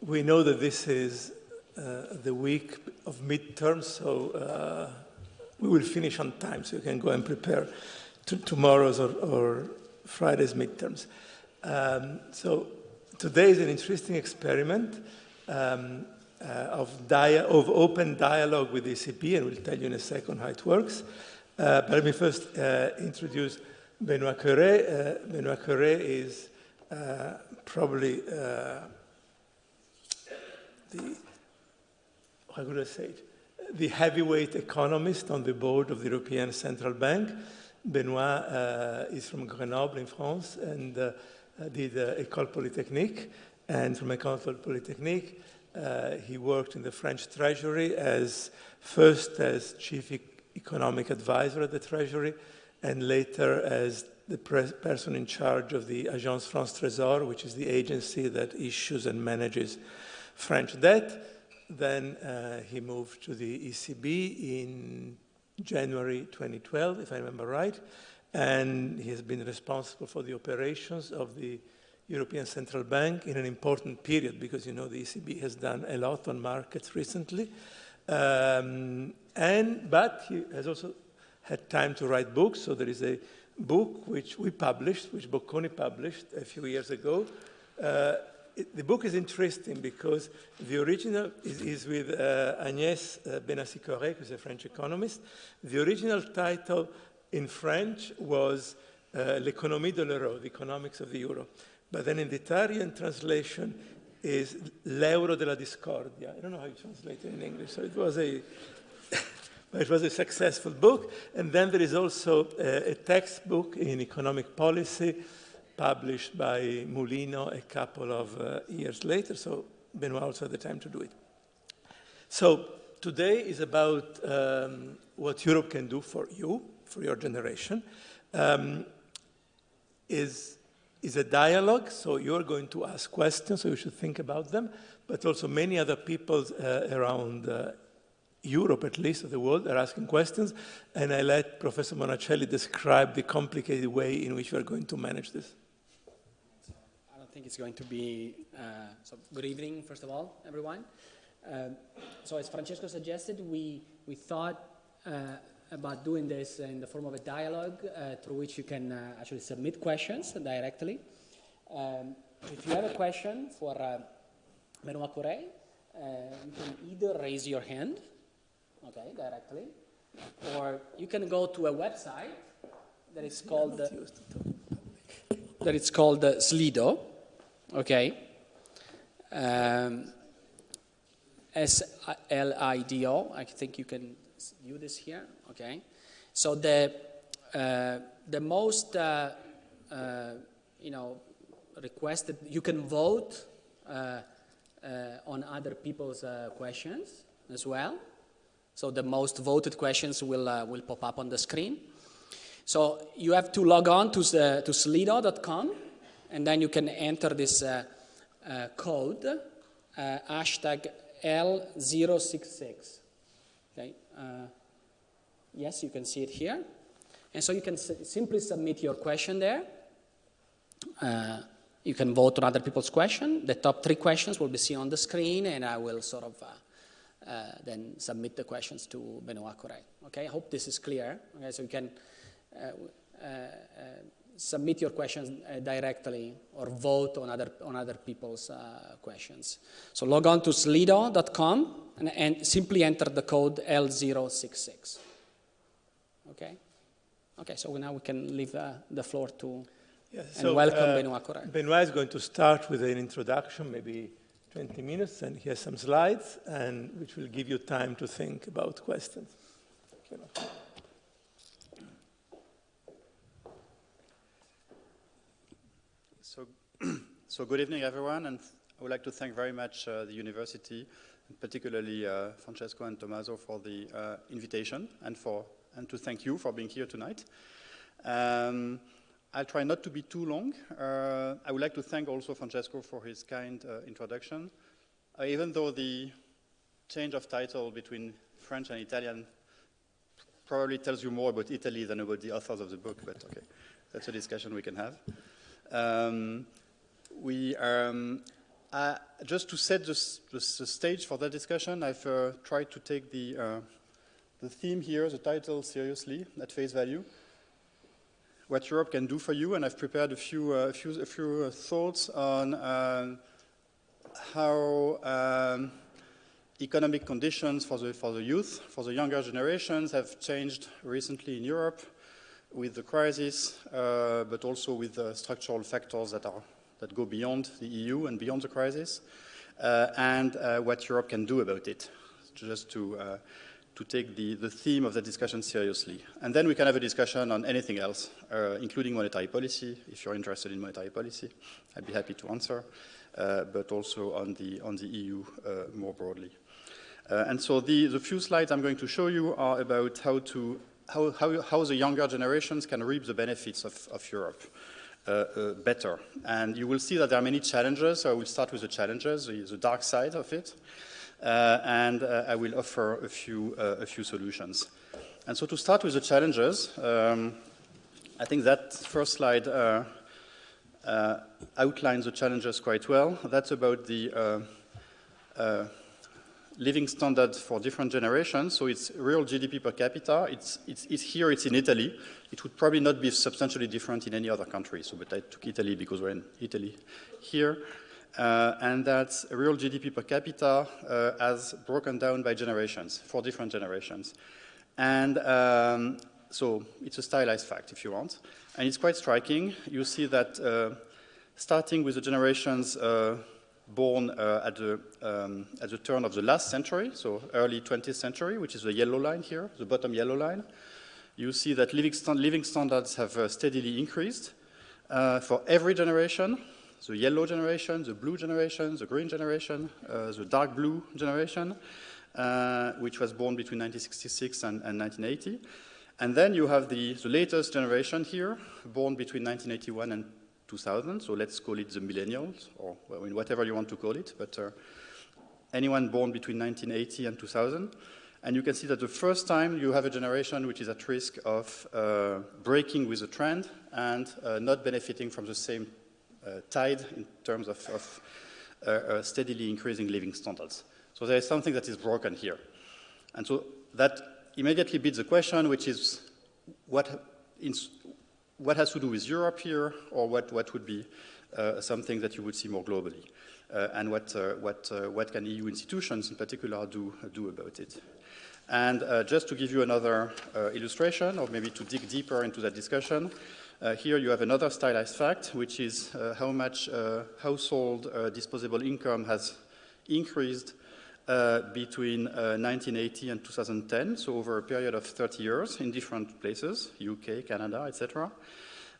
we know that this is uh, the week of midterms, so uh, we will finish on time, so you can go and prepare to tomorrow's or, or Friday's midterms. Um, so today is an interesting experiment um, uh, of, of, open dialogue with the ECB, and we'll tell you in a second how it works. Uh, but let me first uh, introduce Benoit Cœuré. Uh, Benoit Cœuré is probably the, how could I say it? the heavyweight economist on the board of the European Central Bank. Benoit uh, is from Grenoble in France and uh, did uh, École Polytechnique. And from École Polytechnique, uh, he worked in the French Treasury as first as chief e economic advisor at the Treasury and later as the person in charge of the Agence France Trésor, which is the agency that issues and manages French debt. Then uh, he moved to the ECB in January 2012, if I remember right, and he has been responsible for the operations of the European Central Bank in an important period because you know the ECB has done a lot on markets recently. Um, and, but he has also had time to write books, so there is a book which we published, which Bocconi published a few years ago, uh, it, the book is interesting because the original is, is with uh, Agnès uh, Bénassy-Quéré, who's a French economist. The original title in French was uh, L'économie de l'euro, the economics of the euro. But then in the Italian translation is L'euro della discordia. I don't know how you translate it in English, so it was a it was a successful book. And then there is also a, a textbook in economic policy published by Mulino a couple of uh, years later, so Benoit also had the time to do it. So today is about um, what Europe can do for you, for your generation. Um, is, is a dialogue, so you're going to ask questions, so you should think about them, but also many other people uh, around uh, Europe, at least, of the world, are asking questions, and I let Professor Monacelli describe the complicated way in which we are going to manage this think it's going to be, uh, so good evening, first of all, everyone. Um, so as Francesco suggested, we, we thought uh, about doing this in the form of a dialogue uh, through which you can uh, actually submit questions directly. Um, if you have a question for uh, Benoit uh, you can either raise your hand, okay, directly, or you can go to a website that is called, that it's called Slido, okay? Um, think you can view this here, okay? So the, uh, the most, uh, uh, you know, requested, you can vote uh, uh, on other people's uh, questions as well. So the most voted questions will, will pop up on the screen. So you have to log on to, the, to slido.com and then you can enter this uh, uh, code, uh, hashtag L066. Okay. yes, you can see it here. And so you can simply submit your question there. Uh, you can vote on other people's question. The top three questions will be seen on the screen, and I will sort of uh, uh, then submit the questions to Benoit Cœuré. Okay, I hope this is clear. Okay, so you can submit your questions uh, directly or vote on other, on other people's uh, questions. So log on to slido.com and, and, simply enter the code L066. Okay? Okay, so now we can leave uh, the floor to yeah, so, and welcome uh, Benoit Cœuré. Benoit is going to start with an introduction, maybe 20 minutes, and he has some slides, and which will give you time to think about questions. So good evening, everyone, and I would like to thank very much uh, the university, particularly uh, Francesco and Tommaso for the uh, invitation, and for and to thank you for being here tonight. Um, I'll try not to be too long. Uh, I would like to thank also Francesco for his kind uh, introduction. Uh, even though the change of title between French and Italian probably tells you more about Italy than about the authors of the book, but okay, that's a discussion we can have. Um, we, um, uh, just to set the, stage for that discussion, I've uh, tried to take the, uh, the theme here, the title, seriously, at face value. What Europe can do for you, and I've prepared a few, uh, a few, a few uh, thoughts on uh, how um, economic conditions for the, for the youth, for the younger generations have changed recently in Europe with the crisis, but also with the structural factors that are that go beyond the EU and beyond the crisis, uh, and uh, what Europe can do about it, just to, uh, to take the, the theme of the discussion seriously. And then we can have a discussion on anything else, uh, including monetary policy, if you're interested in monetary policy. I'd be happy to answer, uh, but also on the, on the EU uh, more broadly. and so the, the few slides I'm going to show you are about how to how, how, how, the younger generations can reap the benefits of, of Europe. Uh, uh, better. And you will see that there are many challenges. So I will start with the challenges, the, dark side of it. Uh, and I will offer a few, a few solutions. And so to start with the challenges, um, I think that first slide uh, uh, outlines the challenges quite well. That's about the uh, living standard for different generations. So it's real GDP per capita. It's, it's, it's, here, it's in Italy. It would probably not be substantially different in any other country. So, but I took Italy because we're in Italy here. Uh, and that's real GDP per capita uh, as broken down by generations, for different generations. And um, so it's a stylized fact, if you want. And it's quite striking. You see that uh, starting with the generations uh, born uh, at, the, um, at the turn of the last century, so early 20th century, which is the yellow line here, the bottom yellow line. You see that living, st living standards have uh, steadily increased uh, for every generation, the yellow generation, the blue generation, the green generation, uh, the dark blue generation, uh, which was born between 1966 and, and 1980. And then you have the, the latest generation here, born between 1981 and 2000, so let's call it the millennials, or I mean, whatever you want to call it, but uh, anyone born between 1980 and 2000. And you can see that the first time you have a generation which is at risk of uh, breaking with the trend and uh, not benefiting from the same uh, tide in terms of, of uh, uh, steadily increasing living standards. So there is something that is broken here. And so that immediately beats the question, which is what, in, what has to do with Europe here, or what, what would be uh, something that you would see more globally? Uh, and what, uh, what, uh, what can EU institutions in particular do, do about it? And uh, just to give you another uh, illustration, or maybe to dig deeper into that discussion, here you have another stylized fact, which is how much household disposable income has increased uh, between uh, 1980 and 2010, so over a period of 30 years in different places, UK, Canada, etc.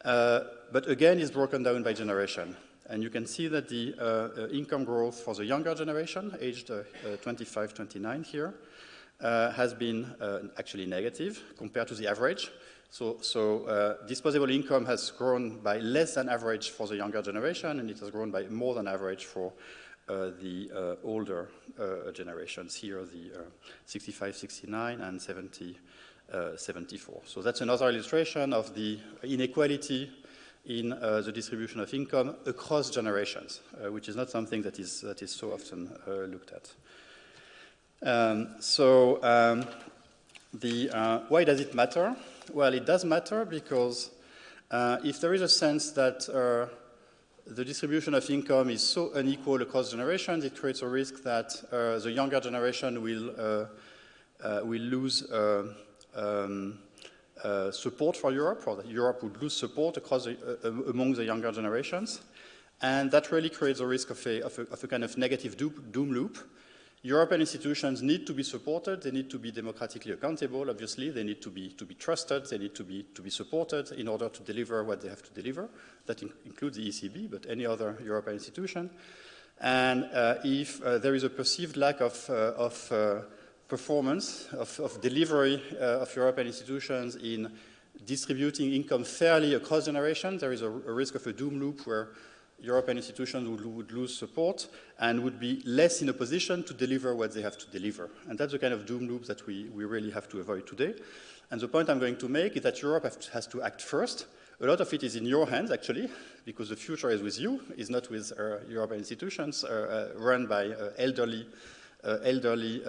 Uh, but again, it's broken down by generation. And you can see that the uh, uh, income growth for the younger generation, aged 25, 29 here, has been actually negative compared to the average. So, so disposable income has grown by less than average for the younger generation, and it has grown by more than average for uh, the uh, older uh, generations here, the 65, 69, and 70, 74. So that's another illustration of the inequality in uh, the distribution of income across generations, uh, which is not something that is, that is so often uh, looked at. Um, so um, the, why does it matter? Well, it does matter because if there is a sense that the distribution of income is so unequal across generations, it creates a risk that uh, the younger generation will, uh, uh, will lose uh, um, uh, support for Europe, or that Europe would lose support across the, uh, among the younger generations. And that really creates a risk of a, of a, of a kind of negative doom, doom loop European institutions need to be supported, they need to be democratically accountable, obviously, they need to be, to be trusted, they need to be, to be supported in order to deliver what they have to deliver. That in includes the ECB, but any other European institution. And uh, if uh, there is a perceived lack of, uh, of uh, performance, of, of delivery uh, of European institutions in distributing income fairly across generations, there is a, a risk of a doom loop where European institutions would, would, lose support and would be less in a position to deliver what they have to deliver. And that's the kind of doom loop that we, we really have to avoid today. And the point I'm going to make is that Europe has to act first, A lot of it is in your hands, actually, because the future is with you, is not with uh, European institutions uh, uh, run by uh, elderly, elderly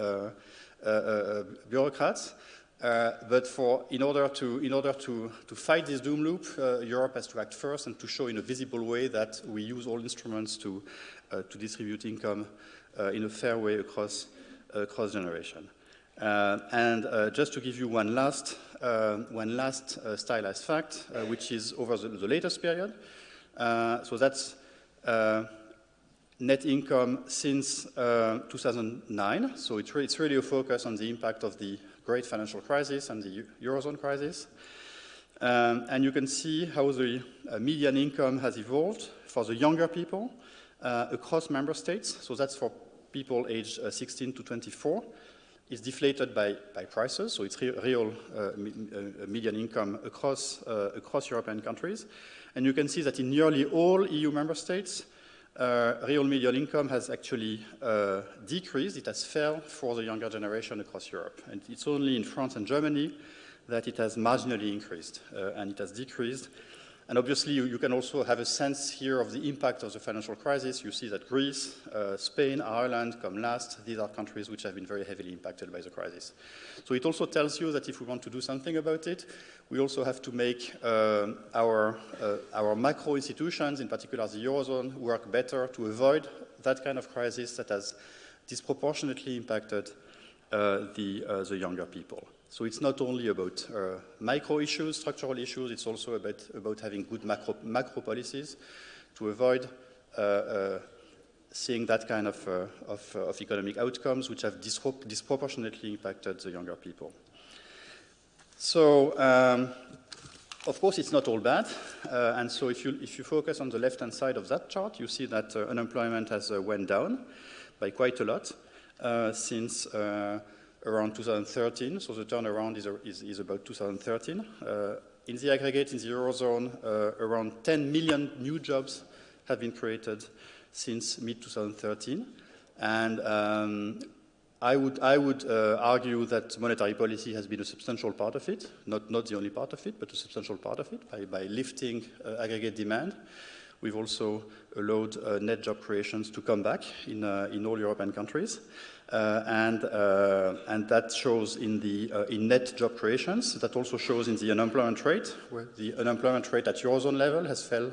bureaucrats. Uh, but for, in order, to, in order to, to fight this doom loop, uh, Europe has to act first and to show in a visible way that we use all instruments to, uh, to distribute income in a fair way across, across generation. Uh, and uh, just to give you one last, uh, one last stylized fact, which is over the, the latest period. so that's net income since 2009. So re it's really a focus on the impact of the great financial crisis and the Eurozone crisis. Um, and you can see how the uh, median income has evolved for the younger people uh, across member states. So that's for people aged uh, 16 to 24 It's deflated by, by prices, so it's re real uh, me uh, median income across, uh, across European countries. And you can see that in nearly all EU member states, real median income has actually uh, decreased. It has fell for the younger generation across Europe. And it's only in France and Germany that it has marginally increased, uh, and it has decreased and obviously, you, you, can also have a sense here of the impact of the financial crisis. You see that Greece, uh, Spain, Ireland come last. These are countries which have been very heavily impacted by the crisis. So it also tells you that if we want to do something about it, we also have to make uh, our, uh, our macro institutions, in particular the Eurozone, work better to avoid that kind of crisis that has disproportionately impacted uh, the, uh, the younger people. So it's not only about uh, micro issues, structural issues, it's also about, about having good macro, macro policies to avoid uh, uh, seeing that kind of, uh, of, uh, of, economic outcomes which have disproportionately impacted the younger people. So, um, of course, it's not all bad. Uh, and so if you, if you focus on the left-hand side of that chart, you see that unemployment has went down by quite a lot since around 2013, so the turnaround is, is, is about 2013. Uh, in the aggregate, in the Eurozone, uh, around 10 million new jobs have been created since mid-2013. And um, I would, I would uh, argue that monetary policy has been a substantial part of it, not, not the only part of it, but a substantial part of it by, by lifting uh, aggregate demand. We've also allowed uh, net job creations to come back in, uh, in all European countries. Uh, and, uh, and that shows in the uh, in net job creations. That also shows in the unemployment rate, where the unemployment rate at Eurozone level has fell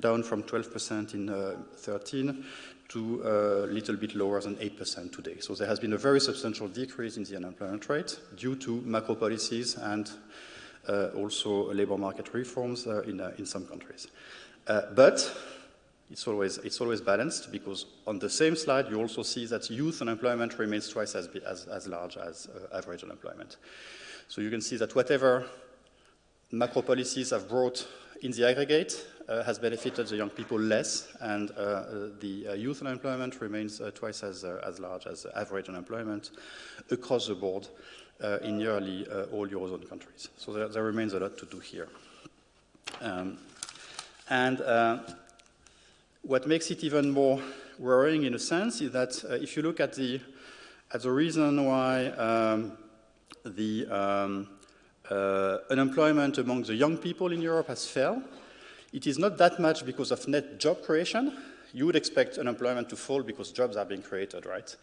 down from 12% in 13 to a little bit lower than 8% today. So there has been a very substantial decrease in the unemployment rate due to macro policies and uh, also labor market reforms uh, in, uh, in some countries. But it's always, it's always balanced because on the same slide you also see that youth unemployment remains twice as, as, as large as uh, average unemployment. So you can see that whatever macro policies have brought in the aggregate uh, has benefited the young people less, and uh, uh the uh, youth unemployment remains uh, twice as, as large as average unemployment across the board in nearly all Eurozone countries. So there, there, remains a lot to do here. Um, and what makes it even more worrying in a sense is that uh, if you look at the, at the reason why um, the um, uh, unemployment among the young people in Europe has fell, it is not that much because of net job creation. You would expect unemployment to fall because jobs are being created, right?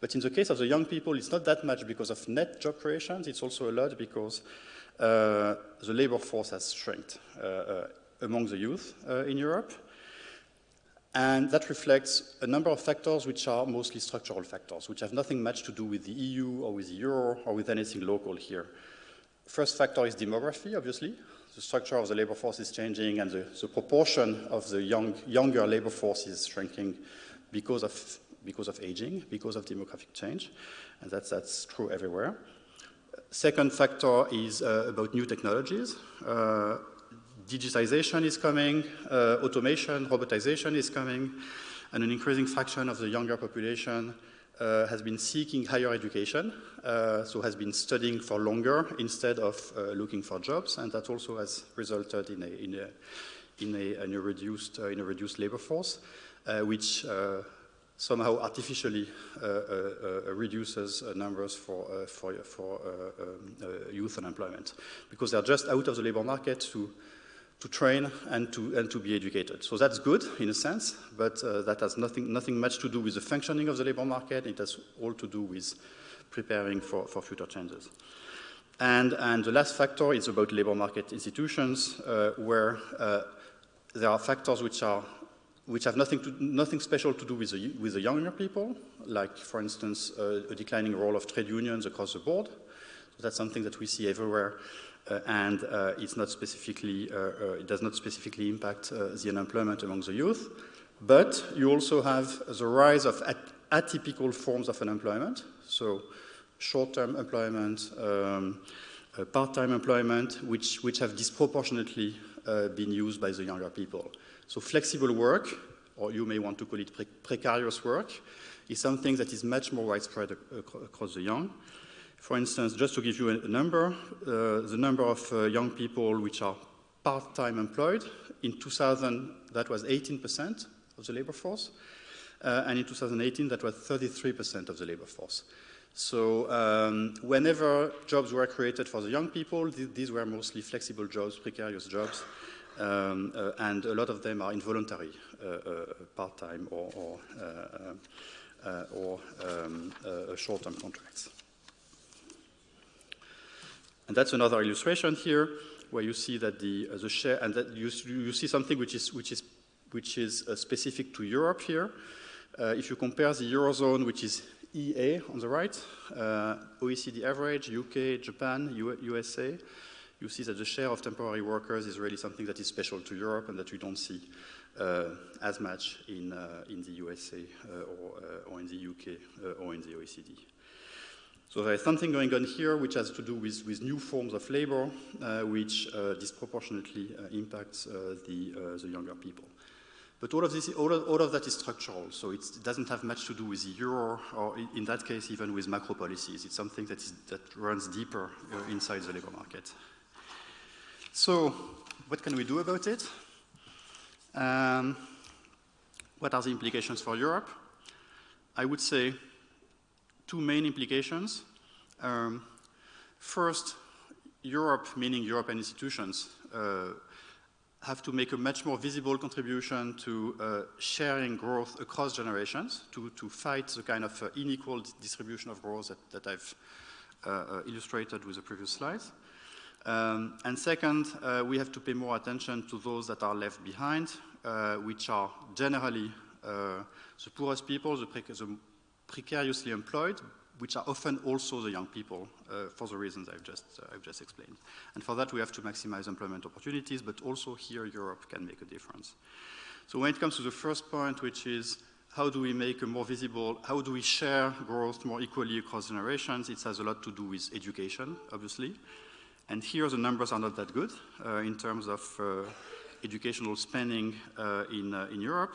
But in the case of the young people, it's not that much because of net job creations. It's also a lot because uh, the labor force has shrinked uh, uh, among the youth uh, in Europe. And that reflects a number of factors which are mostly structural factors, which have nothing much to do with the EU or with the euro or with anything local here. First factor is demography, obviously. The structure of the labor force is changing and the, the proportion of the young, younger labor force is shrinking because of, because of aging, because of demographic change. And that's, that's true everywhere. Second factor is uh, about new technologies. Uh, digitization is coming, uh, automation, robotization is coming, and an increasing fraction of the younger population uh, has been seeking higher education, uh, so has been studying for longer instead of uh, looking for jobs, and that also has resulted in a, in a, in a, in a reduced, uh, in a reduced labor force, uh, which somehow artificially reduces numbers for, for, for um, youth unemployment, because they're just out of the labor market to to train and to, and to be educated. So that's good in a sense, but uh, that has nothing, nothing much to do with the functioning of the labor market. It has all to do with preparing for, for future changes. And, and the last factor is about labor market institutions, uh, where uh, there are factors which, are, which have nothing, to, nothing special to do with the, with the younger people, like, for instance, uh, a declining role of trade unions across the board. So that's something that we see everywhere and uh, it's not specifically, uh, it does not specifically impact the unemployment among the youth. But you also have the rise of at atypical forms of unemployment, so short-term employment, um, uh, part-time employment, which, which have disproportionately uh, been used by the younger people. So flexible work, or you may want to call it pre precarious work, is something that is much more widespread ac across the young. For instance, just to give you a number, uh, the number of uh, young people which are part-time employed, in 2000 that was 18% of the labor force, uh, and in 2018 that was 33% of the labor force. So um, whenever jobs were created for the young people, th these were mostly flexible jobs, precarious jobs, um, uh, and a lot of them are involuntary, uh, uh, part-time or, or, or um, short-term contracts. And that's another illustration here where you see that the, uh, the share, and that you, you see something which is, which is, which is uh, specific to Europe here. Uh, if you compare the Eurozone, which is EA on the right, uh, OECD average, UK, Japan, U USA, you see that the share of temporary workers is really something that is special to Europe and that we don't see uh, as much in, uh, in the USA or, or in the UK or in the OECD. So there is something going on here which has to do with, with new forms of labor, uh, which uh, disproportionately uh, impacts the, the younger people. But all of, this, all of, all of that is structural, so it doesn't have much to do with the euro, or in that case even with macro policies. It's something that, is, that runs deeper uh, inside the labor market. So what can we do about it? Um, what are the implications for Europe? I would say two main implications. Um, first, Europe, meaning European institutions, uh, have to make a much more visible contribution to uh, sharing growth across generations, to, to fight the kind of uh, unequal distribution of growth that, that I've uh, uh, illustrated with the previous slides. Um, and second, uh, we have to pay more attention to those that are left behind, which are generally the poorest people, the, the precariously employed, which are often also the young people uh, for the reasons I've just, uh, I've just explained. And for that, we have to maximize employment opportunities, but also here Europe can make a difference. So when it comes to the first point, which is how do we make a more visible, how do we share growth more equally across generations, it has a lot to do with education, obviously. And here the numbers are not that good uh, in terms of uh, educational spending uh, in, uh, in Europe.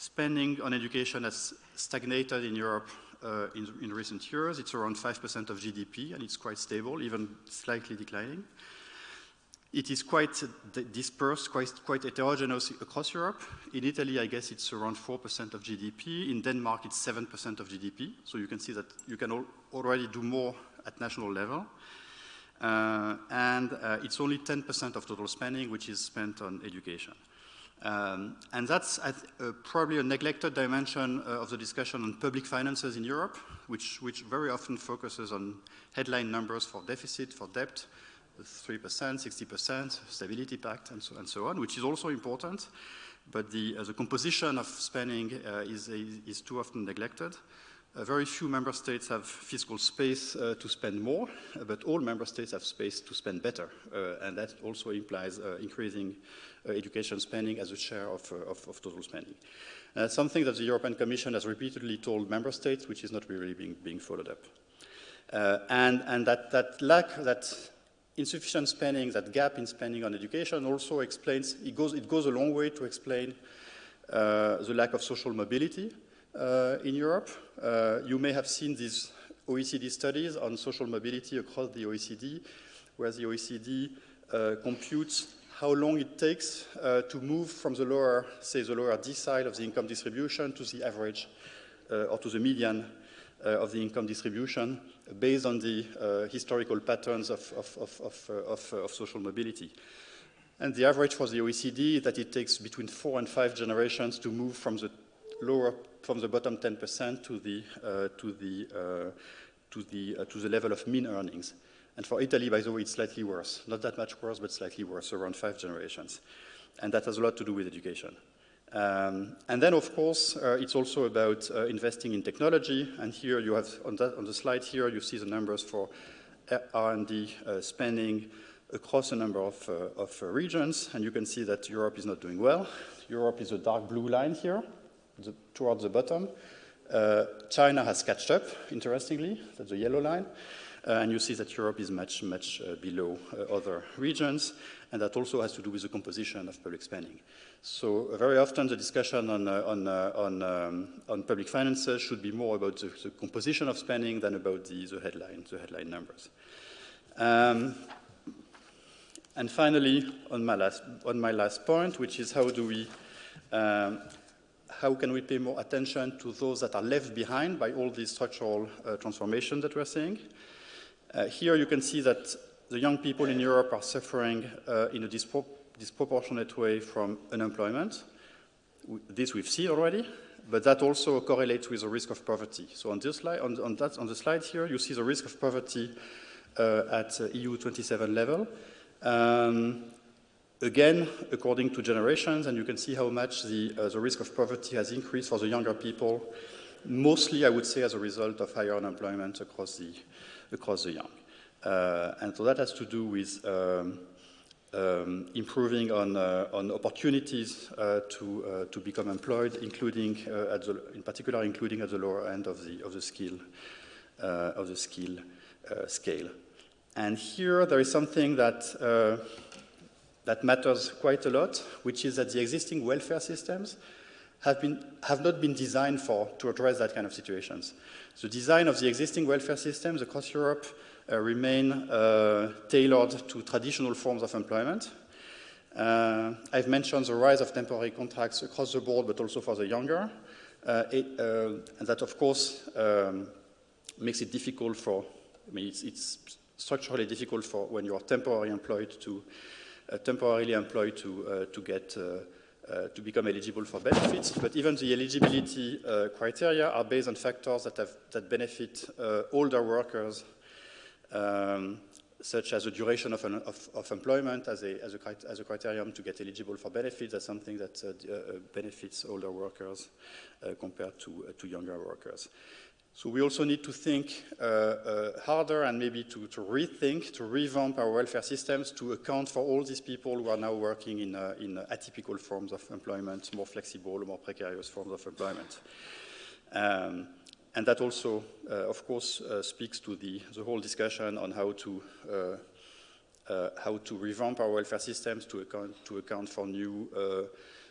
Spending on education has stagnated in Europe uh, in, in, recent years. It's around 5% of GDP, and it's quite stable, even slightly declining. It is quite dispersed, quite, quite heterogeneous across Europe. In Italy, I guess it's around 4% of GDP. In Denmark, it's 7% of GDP. So you can see that you can al already do more at national level. Uh, and uh, it's only 10% of total spending, which is spent on education. Um, and that's uh, probably a neglected dimension uh, of the discussion on public finances in Europe, which, which very often focuses on headline numbers for deficit, for debt, 3%, 60%, stability pact, and so, and so on, which is also important. But the, uh, the composition of spending uh, is, is too often neglected. Very few member states have fiscal space uh, to spend more, but all member states have space to spend better. Uh, and that also implies increasing education spending as a share of, of, of total spending. something that the European Commission has repeatedly told member states, which is not really being, being followed up. and and that, that lack, that insufficient spending, that gap in spending on education also explains, it goes, it goes a long way to explain the lack of social mobility. Uh, in Europe. Uh, you may have seen these OECD studies on social mobility across the OECD, where the OECD uh, computes how long it takes uh, to move from the lower, say, the lower decile of the income distribution to the average uh, or to the median uh, of the income distribution based on the historical patterns of, of, of, of social mobility. And the average for the OECD is that it takes between four and five generations to move from the lower, from the bottom 10% to the, uh, to the, uh, to the, uh, to the level of mean earnings. And for Italy, by the way, it's slightly worse. Not that much worse, but slightly worse, around five generations. And that has a lot to do with education. Um, and then, of course, uh, it's also about uh, investing in technology. And here you have, on, that, on the slide here, you see the numbers for R&D uh, spending across a number of, uh, of uh, regions. And you can see that Europe is not doing well. Europe is a dark blue line here, the, towards the bottom. Uh, China has catched up, interestingly, that's the yellow line. Uh, and you see that Europe is much, much uh, below uh, other regions, and that also has to do with the composition of public spending. So very often the discussion on, on, on, um, on, public finances should be more about the, the, composition of spending than about the, the, headline, the headline numbers. Um, and finally, on my, last, on my last point, which is how do we um, how can we pay more attention to those that are left behind by all these structural uh, transformations that we're seeing? Uh, here you can see that the young people in Europe are suffering uh, in a dispro disproportionate way from unemployment. This we've seen already, but that also correlates with the risk of poverty. So on this slide, on, on, that, on the slide here, you see the risk of poverty uh, at uh, EU 27 level. Um, again, according to generations, and you can see how much the, uh, the risk of poverty has increased for the younger people, mostly, I would say, as a result of higher unemployment across the, across the young. Uh, and so that has to do with um, um, improving on, uh, on opportunities uh, to, uh, to become employed, including, uh, at the, in particular, including at the lower end of the, of the skill, uh, of the skill scale. And here there is something that, that matters quite a lot, which is that the existing welfare systems have, been, have not been designed for to address that kind of situations. The design of the existing welfare systems across Europe uh, remain uh, tailored to traditional forms of employment. Uh, I've mentioned the rise of temporary contracts across the board, but also for the younger. Uh, it, uh, and that, of course, um, makes it difficult for, I mean, it's, it's, structurally difficult for when you're temporarily employed to, uh, temporarily employed to, to get uh, to become eligible for benefits, but even the eligibility uh, criteria are based on factors that, have, that benefit uh, older workers, um, such as the duration of, an, of, of employment as a, as, a, as a, criterion to get eligible for benefits. That's something that uh, benefits older workers compared to, to younger workers. So we also need to think uh, uh, harder and maybe to, to, rethink, to revamp our welfare systems to account for all these people who are now working in, uh, in atypical forms of employment, more flexible, more precarious forms of employment. Um, and that also, uh, of course, uh, speaks to the, the whole discussion on how to, uh, how to revamp our welfare systems to account, to account for new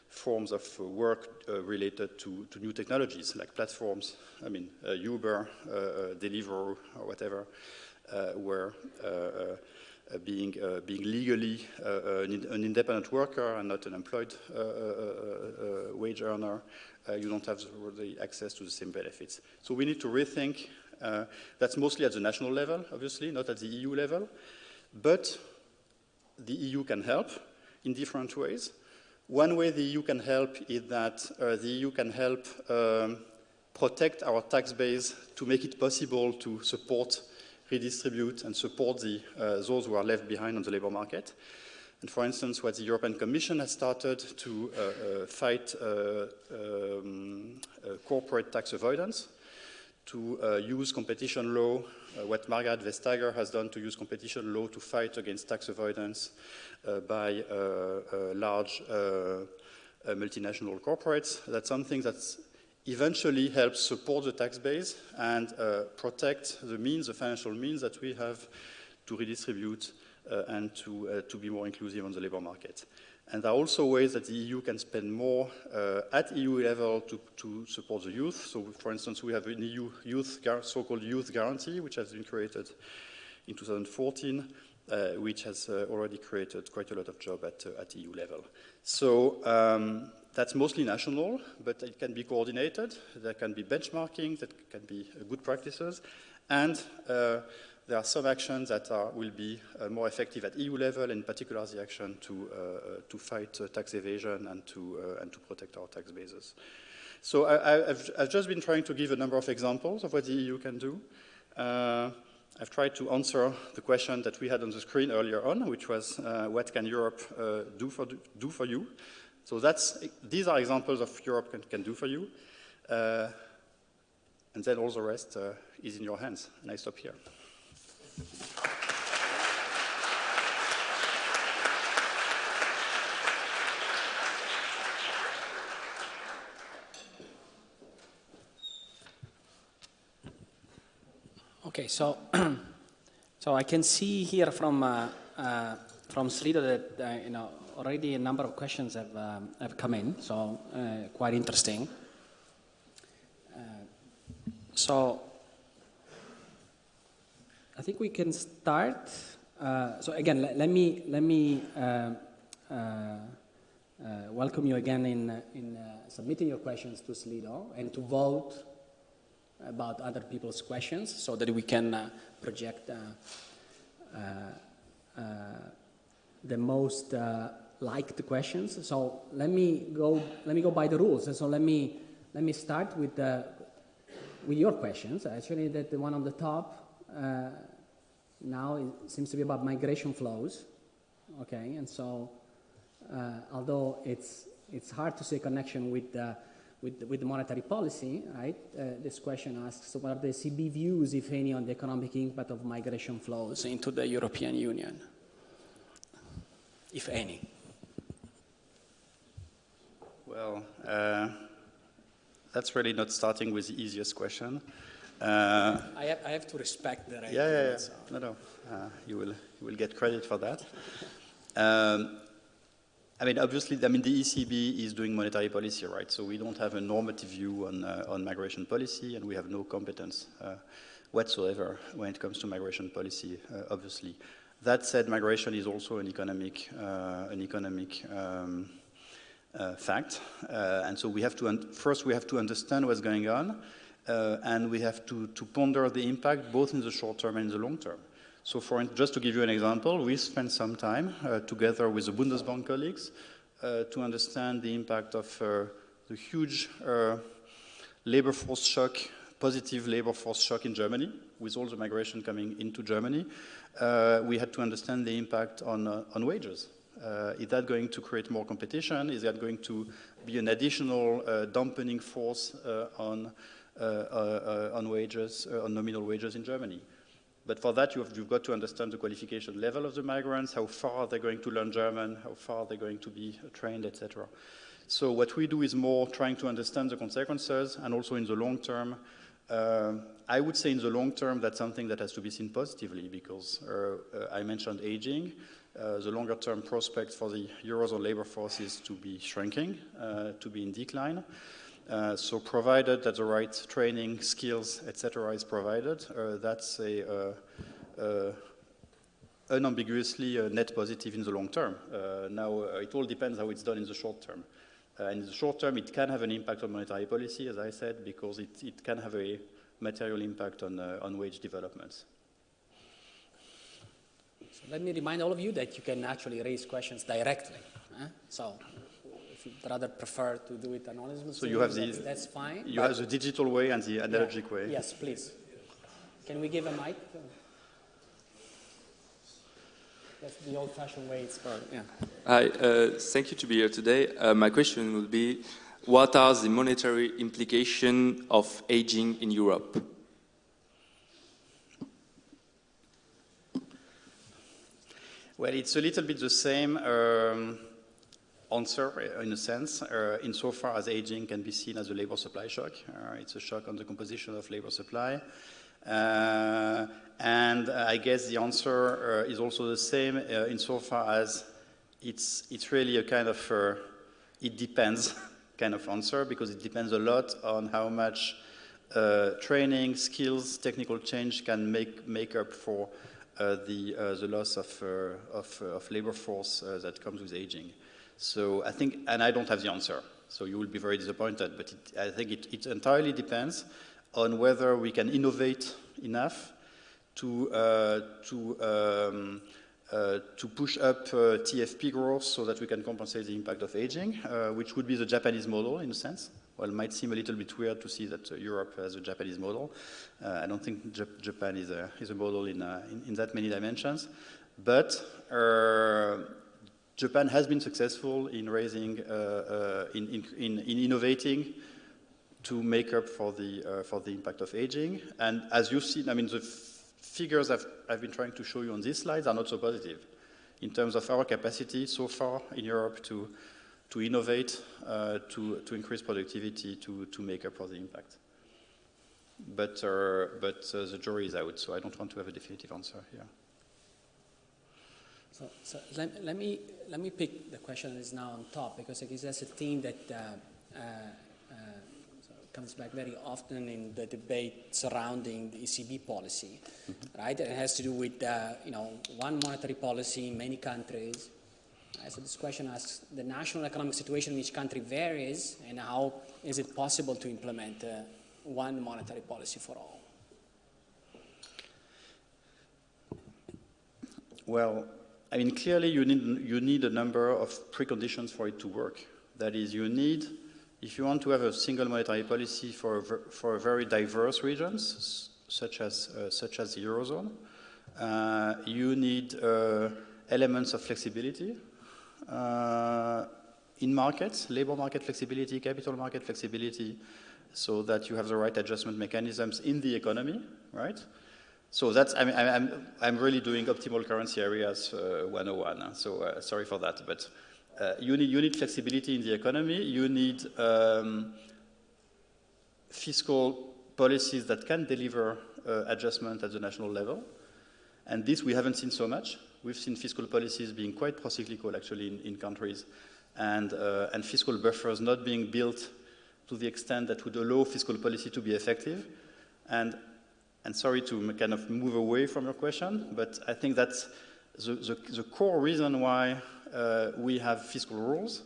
forms of uh, work uh, related to, to, new technologies like platforms, I mean uh, Uber, uh, uh, Deliveroo, or whatever, uh, where being, being legally an, an, independent worker and not an employed wage earner, you don't have the access to the same benefits. So we need to rethink. that's mostly at the national level, obviously, not at the EU level. But the EU can help in different ways. One way the EU can help is that uh, the EU can help um, protect our tax base to make it possible to support, redistribute, and support the, uh, those who are left behind on the labor market. And for instance, what the European Commission has started to uh, uh fight uh, um, uh, corporate tax avoidance, to uh, use competition law, uh, what Margrethe Vestager has done to use competition law to fight against tax avoidance, uh, by uh, uh, large uh, multinational corporates. That's something that eventually helps support the tax base and protect the means, the financial means that we have to redistribute and to, to be more inclusive on the labor market. And there are also ways that the EU can spend more uh, at EU level to, to, support the youth. So, for instance, we have an EU youth, so-called youth guarantee, which has been created in 2014, uh, which has uh, already created quite a lot of jobs at, uh, at EU level. So um, that's mostly national, but it can be coordinated. There can be benchmarking, that can be good practices. And there are some actions that are, will be uh, more effective at EU level, in particular the action to, uh, uh to fight uh, tax evasion and to, uh, and to protect our tax bases. So I, have just been trying to give a number of examples of what the EU can do. I've tried to answer the question that we had on the screen earlier on, which was what can Europe do, for, do for you? So that's, these are examples of Europe can, can do for you. and then all the rest is in your hands. And I stop here. Okay, so so I can see here from uh, uh, from Slido that uh, you know already a number of questions have um, have come in, so uh, quite interesting. Uh, so I think we can start. Uh, so again, let, let, me let me welcome you again in in submitting your questions to Slido and to vote about other people's questions, so that we can uh, project the most liked questions. So let me go let me go by the rules. So let me let me start with the with your questions. Actually, that the one on the top. Uh, now seems to be about migration flows. Okay, and so uh, although it's it's hard to see a connection with with with the monetary policy, right? Uh, this question asks, what are the ECB views, if any, on the economic impact of migration flows into the European Union, if any? Well, uh, that's really not starting with the easiest question. Uh, I, have, I, have, to respect that. Yeah, yeah, yeah. No, no. Uh, you will you will get credit for that. Um, I mean, obviously, I mean the ECB is doing monetary policy, right? So we don't have a normative view on uh, on migration policy, and we have no competence uh, whatsoever when it comes to migration policy. Uh, obviously, that said, migration is also an economic uh, an economic um, fact, and so we have to first we have to understand what's going on uh, and we have to, to ponder the impact both in the short term and in the long term. So for, just to give you an example, we spent some time uh, together with the Bundesbank colleagues uh, to understand the impact of uh, the huge uh, labor force shock, positive labor force shock in Germany, with all the migration coming into Germany. Uh, we had to understand the impact on, on wages. is that going to create more competition? Is that going to be an additional dampening force on uh, uh, on wages, uh, on nominal wages in Germany. But for that, you have, you've got to understand the qualification level of the migrants, how far they're going to learn German, how far they're going to be trained, etc. So what we do is more trying to understand the consequences, and also in the long term, uh, I would say in the long term, that's something that has to be seen positively because uh, uh, I mentioned aging. the longer term prospect for the Eurozone labor force is to be shrinking, to be in decline. Uh, so provided that the right training, skills, etc. is provided, uh, that's a uh, uh unambiguously a net positive in the long term. Uh, now, it all depends how it's done in the short term. in the short term, it can have an impact on monetary policy, as I said, because it, it can have a material impact on, on wage developments. So let me remind all of you that you can actually raise questions directly. So rather prefer to do it anonymously, so you have the, that's, that's fine. You have the digital way and the analogic yeah. way. Yes, please. Can we give a mic? That's the old-fashioned way it's done. Yeah. Hi, uh, thank you to be here today. Uh, my question would be, what are the monetary implications of aging in Europe? Well, it's a little bit the same. Um, answer uh, in a sense, uh, insofar as aging can be seen as a labor supply shock. Uh, it's a shock on the composition of labor supply. Uh, and I guess the answer uh, is also the same uh, insofar as it's, it's really a kind of, it depends kind of answer because it depends a lot on how much training, skills, technical change can make, make up for the, the loss of, of, of labor force that comes with aging. So I think, and I don't have the answer, so you will be very disappointed, but it, I think it, it entirely depends on whether we can innovate enough to, uh, to, um, uh, to push up uh, TFP growth so that we can compensate the impact of aging, uh, which would be the Japanese model in a sense. Well, it might seem a little bit weird to see that uh, Europe has a Japanese model. Uh, I don't think Japan is a, is a model in, in, in, that many dimensions. But Japan has been successful in raising, in, in, in innovating to make up for the, uh, for the impact of aging. And as you've seen, I mean, the figures I've, I've been trying to show you on these slides are not so positive in terms of our capacity so far in Europe to, to innovate, uh, to, to increase productivity, to, to make up for the impact. But, uh, but uh, the jury is out, so I don't want to have a definitive answer here. So, so let, let, me, let me pick the question that is now on top, because I guess that's a theme that uh, uh, comes back very often in the debate surrounding the ECB policy, mm-hmm. right? It has to do with, uh, you know, one monetary policy in many countries. So this question asks, the national economic situation in each country varies, and how is it possible to implement uh, one monetary policy for all? Well, I mean, clearly you need, you need a number of preconditions for it to work. That is, you need if you want to have a single monetary policy for, for very diverse regions, such as, uh, such as the Eurozone, uh, you need uh, elements of flexibility uh, in markets, labor market flexibility, capital market flexibility, so that you have the right adjustment mechanisms in the economy, right? So that's, I mean, I'm, I'm really doing optimal currency areas uh, 101, so uh, sorry for that, but uh, you, need, you need flexibility in the economy, you need um, fiscal policies that can deliver uh, adjustment at the national level. And this we haven't seen so much. We've seen fiscal policies being quite procyclical actually in, in countries and, uh, and fiscal buffers not being built to the extent that would allow fiscal policy to be effective. And, and sorry to kind of move away from your question, but I think that's the, the, the core reason why uh, we have fiscal rules.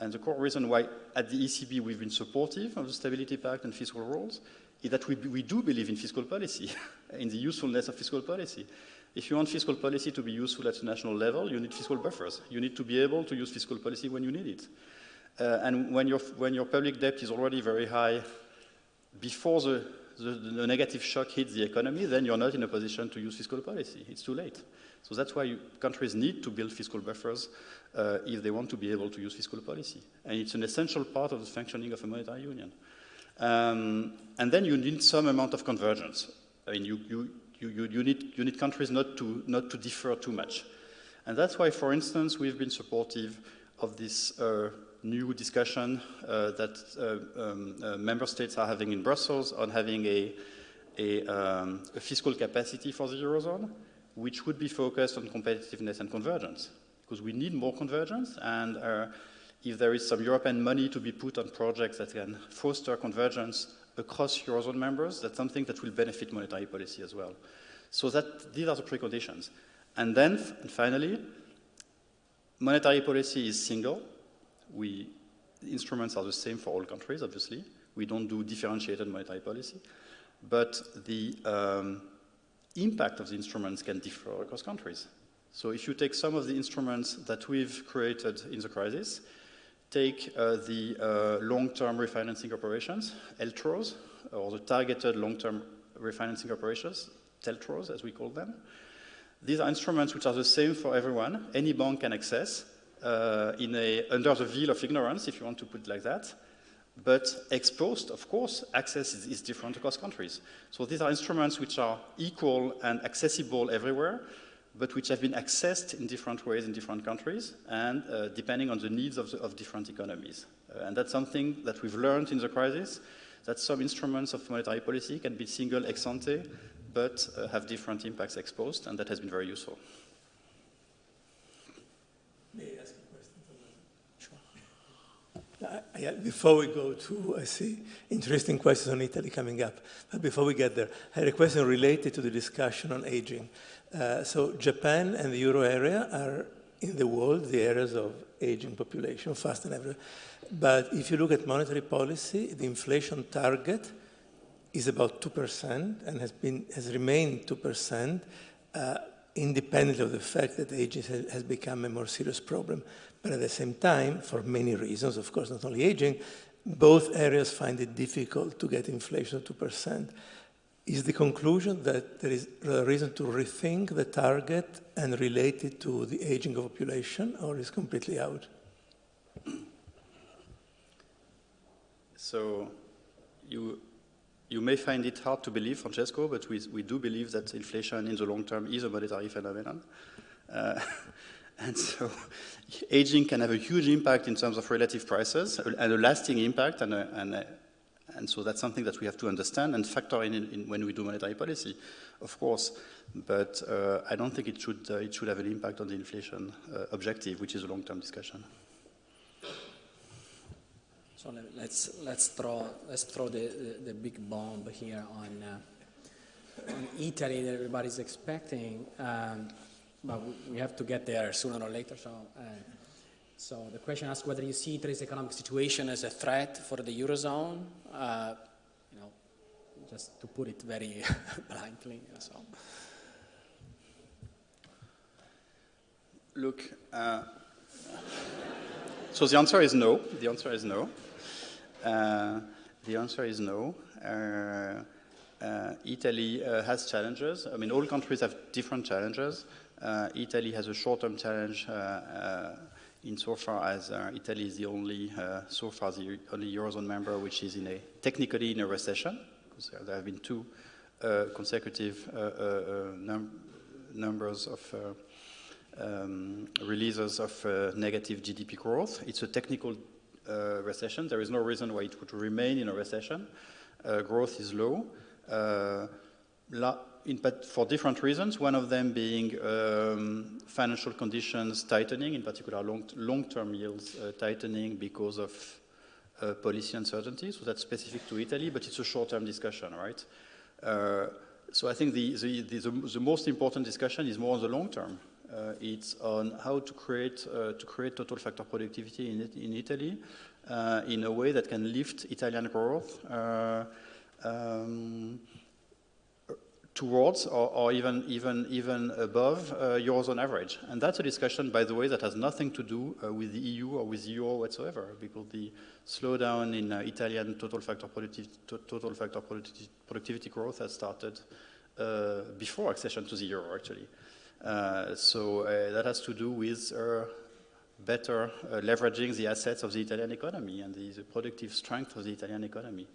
And the core reason why at the ECB we've been supportive of the Stability Pact and fiscal rules is that we, we do believe in fiscal policy, in the usefulness of fiscal policy. If you want fiscal policy to be useful at the national level, you need fiscal buffers. You need to be able to use fiscal policy when you need it. Uh, and when your, when your public debt is already very high before the, the, the, negative shock hits the economy, then you're not in a position to use fiscal policy. It's too late. So that's why countries need to build fiscal buffers uh, if they want to be able to use fiscal policy. And it's an essential part of the functioning of a monetary union. Um, and then you need some amount of convergence. I mean, you, you, you, you, need, you need countries not to, not to differ too much. And that's why, for instance, we've been supportive of this uh, new discussion uh, that uh, um, uh, member states are having in Brussels on having a, a, um, a fiscal capacity for the Eurozone which would be focused on competitiveness and convergence, because we need more convergence, and if there is some European money to be put on projects that can foster convergence across Eurozone members, that's something that will benefit monetary policy as well. So that, these are the preconditions. And then, and finally, monetary policy is single. We, instruments are the same for all countries, obviously. We don't do differentiated monetary policy. But the, um, impact of the instruments can differ across countries. So if you take some of the instruments that we've created in the crisis, take uh, the uh, long-term refinancing operations, LTROs, or the targeted long-term refinancing operations, TLTROs as we call them. These are instruments which are the same for everyone. Any bank can access in a, under the veil of ignorance, if you want to put it like that. But ex post, of course, access is, is, different across countries. So these are instruments which are equal and accessible everywhere, but which have been accessed in different ways in different countries and uh, depending on the needs of, the, of different economies. Uh, and that's something that we've learned in the crisis, that some instruments of monetary policy can be single ex ante, but uh, have different impacts ex post, and that has been very useful. Uh, before we go to, I see interesting questions on Italy coming up. But before we get there, I had a question related to the discussion on aging. Uh, so Japan and the euro area are in the world the areas of aging population, fast and everywhere. But if you look at monetary policy, the inflation target is about 2% and has, been, has remained 2%, uh, independent of the fact that aging has become a more serious problem. But at the same time, for many reasons, of course, not only aging, both areas find it difficult to get inflation of 2%. Is the conclusion that there is a reason to rethink the target and relate it to the aging of population, or is completely out? So you, you may find it hard to believe, Francesco, but we, we do believe that inflation in the long term is a monetary phenomenon. Uh, and so aging can have a huge impact in terms of relative prices and a lasting impact. And, a, and, a, and so that's something that we have to understand and factor in, in when we do monetary policy, of course. But uh, I don't think it should, uh, it should have an impact on the inflation uh, objective, which is a long-term discussion. So let's let's throw let's throw the, the, the big bomb here on uh, on Italy that everybody's expecting. Um, but we have to get there sooner or later. So, uh, so the question asks whether you see Italy's economic situation as a threat for the eurozone. Uh, you know, just to put it very bluntly. So. Look, uh, so the answer is no. The answer is no. Uh, the answer is no. Uh, uh, Italy uh, has challenges. I mean, all countries have different challenges. Uh, Italy has a short-term challenge uh, insofar as Italy is the only, so far, the only Eurozone member which is in a, technically in a recession, because there, have been two consecutive num numbers of um, releases of negative GDP growth. It's a technical uh, recession. There is no reason why it would remain in a recession. Uh, growth is low in, for different reasons, one of them being um, financial conditions tightening, in particular long, long-term yields uh, tightening because of uh, policy uncertainty. So that's specific to Italy, but it's a short-term discussion, right? Uh, so I think the, the, the, the, most important discussion is more on the long term. Uh, it's on how to create, uh, to create total factor productivity in, in Italy uh, in a way that can lift Italian growth um, towards or, or, even, even, even above uh, Eurozone average. And that's a discussion, by the way, that has nothing to do uh, with the EU or with the Euro whatsoever, because the slowdown in uh, Italian total factor, productiv total factor productivity, productivity growth has started before accession to the Euro, actually. Uh, so uh, that has to do with better leveraging the assets of the Italian economy and the, the, productive strength of the Italian economy.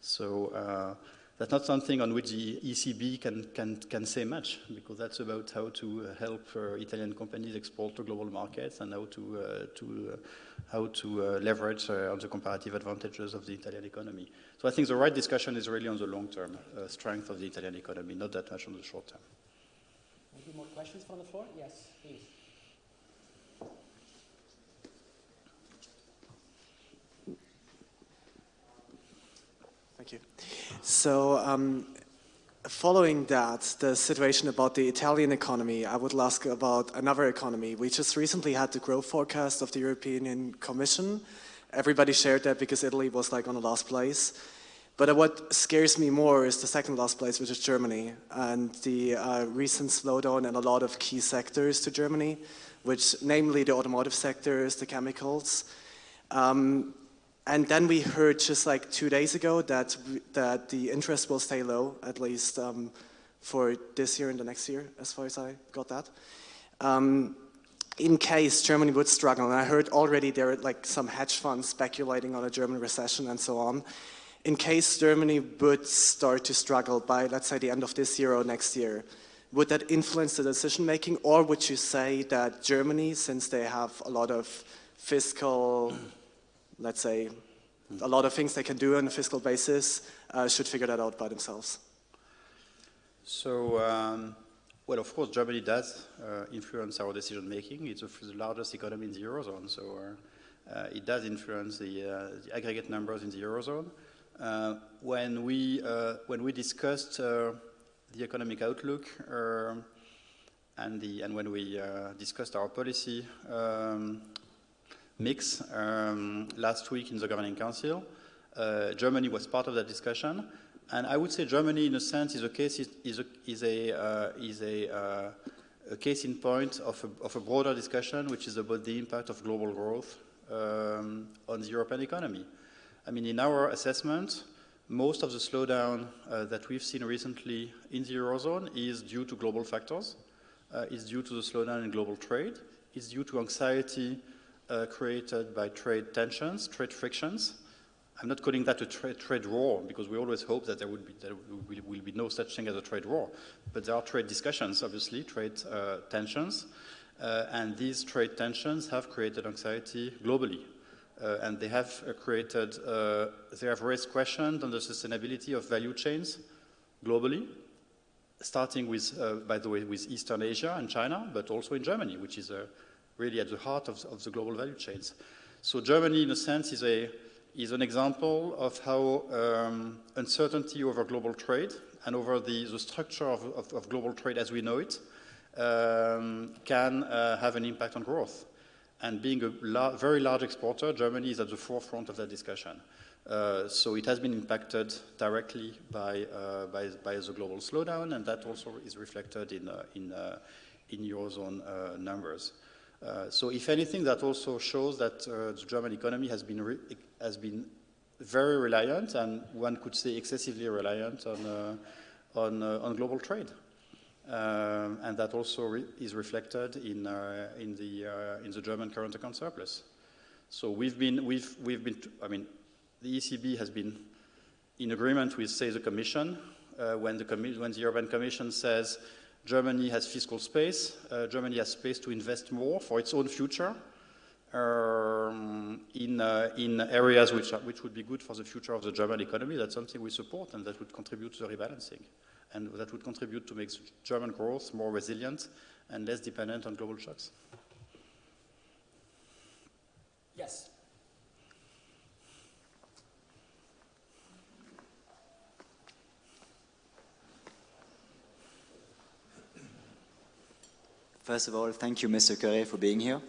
So that's not something on which the ECB can, can, can say much, because that's about how to uh, help uh, Italian companies export to global markets and how to, uh, to, uh, how to uh, leverage uh, on the comparative advantages of the Italian economy. So I think the right discussion is really on the long-term strength of the Italian economy, not that much on the short term. Maybe more questions from the floor? Yes, please. Thank you. So, um, following that, the situation about the Italian economy, I would ask about another economy. We just recently had the growth forecast of the European Commission. Everybody shared that because Italy was like on the last place. But what scares me more is the second last place, which is Germany, and the uh, recent slowdown in a lot of key sectors to Germany, which namely the automotive sectors, the chemicals. Um, and then we heard just like two days ago that, that the interest will stay low, at least um, for this year and the next year, as far as I got that. Um, in case Germany would struggle, and I heard already there are like some hedge funds speculating on a German recession and so on. In case Germany would start to struggle by, let's say, the end of this year or next year, would that influence the decision making, or would you say that Germany, since they have a lot of fiscal let's say, a lot of things they can do on a fiscal basis uh, should figure that out by themselves. So, um, well, of course, Germany does uh, influence our decision making. It's the largest economy in the Eurozone, so uh, uh it does influence the, uh, the, aggregate numbers in the Eurozone. Uh, when, we, when we discussed the economic outlook and, the, and when we discussed our policy um, mix um, last week in the Governing Council. Uh, Germany was part of that discussion. And I would say Germany, in a sense, is a case is a is a uh, is a, uh, a, case in point of a, of a broader discussion, which is about the impact of global growth um, on the European economy. I mean, in our assessment, most of the slowdown uh, that we've seen recently in the eurozone is due to global factors. Uh, is due to the slowdown in global trade. Is due to anxiety uh, created by trade tensions, trade frictions. I'm not calling that a tra trade war because we always hope that there, would be, there will, will, be no such thing as a trade war. But there are trade discussions, obviously, trade uh, tensions. Uh, and these trade tensions have created anxiety globally. Uh, and they have uh, created, uh, they have raised questions on the sustainability of value chains globally, starting with, by the way, with Eastern Asia and China, but also in Germany, which is really at the heart of, of the global value chains. So Germany, in a sense, is a is an example of how um, uncertainty over global trade and over the, the structure of, of, of, global trade as we know it um, can uh, have an impact on growth. And being a la very large exporter, Germany is at the forefront of that discussion. Uh, so it has been impacted directly by, uh, by, by, the global slowdown, and that also is reflected in, uh, in, uh, in Eurozone uh, numbers. Uh, so if anything, that also shows that the German economy has been, has been very reliant, and one could say excessively reliant on, on, on global trade. Um, and that also re is reflected in, uh, in, the, in the German current account surplus. So we've been, we've, we've been, I mean, the ECB has been in agreement with, say, the Commission, when, the when the European Commission says Germany has fiscal space. Uh, Germany has space to invest more for its own future um, in, uh, in areas which, are, which would be good for the future of the German economy. That's something we support and that would contribute to the rebalancing. And that would contribute to make German growth more resilient and less dependent on global shocks. Yes. First of all, thank you, Mr. Cœuré, for being here.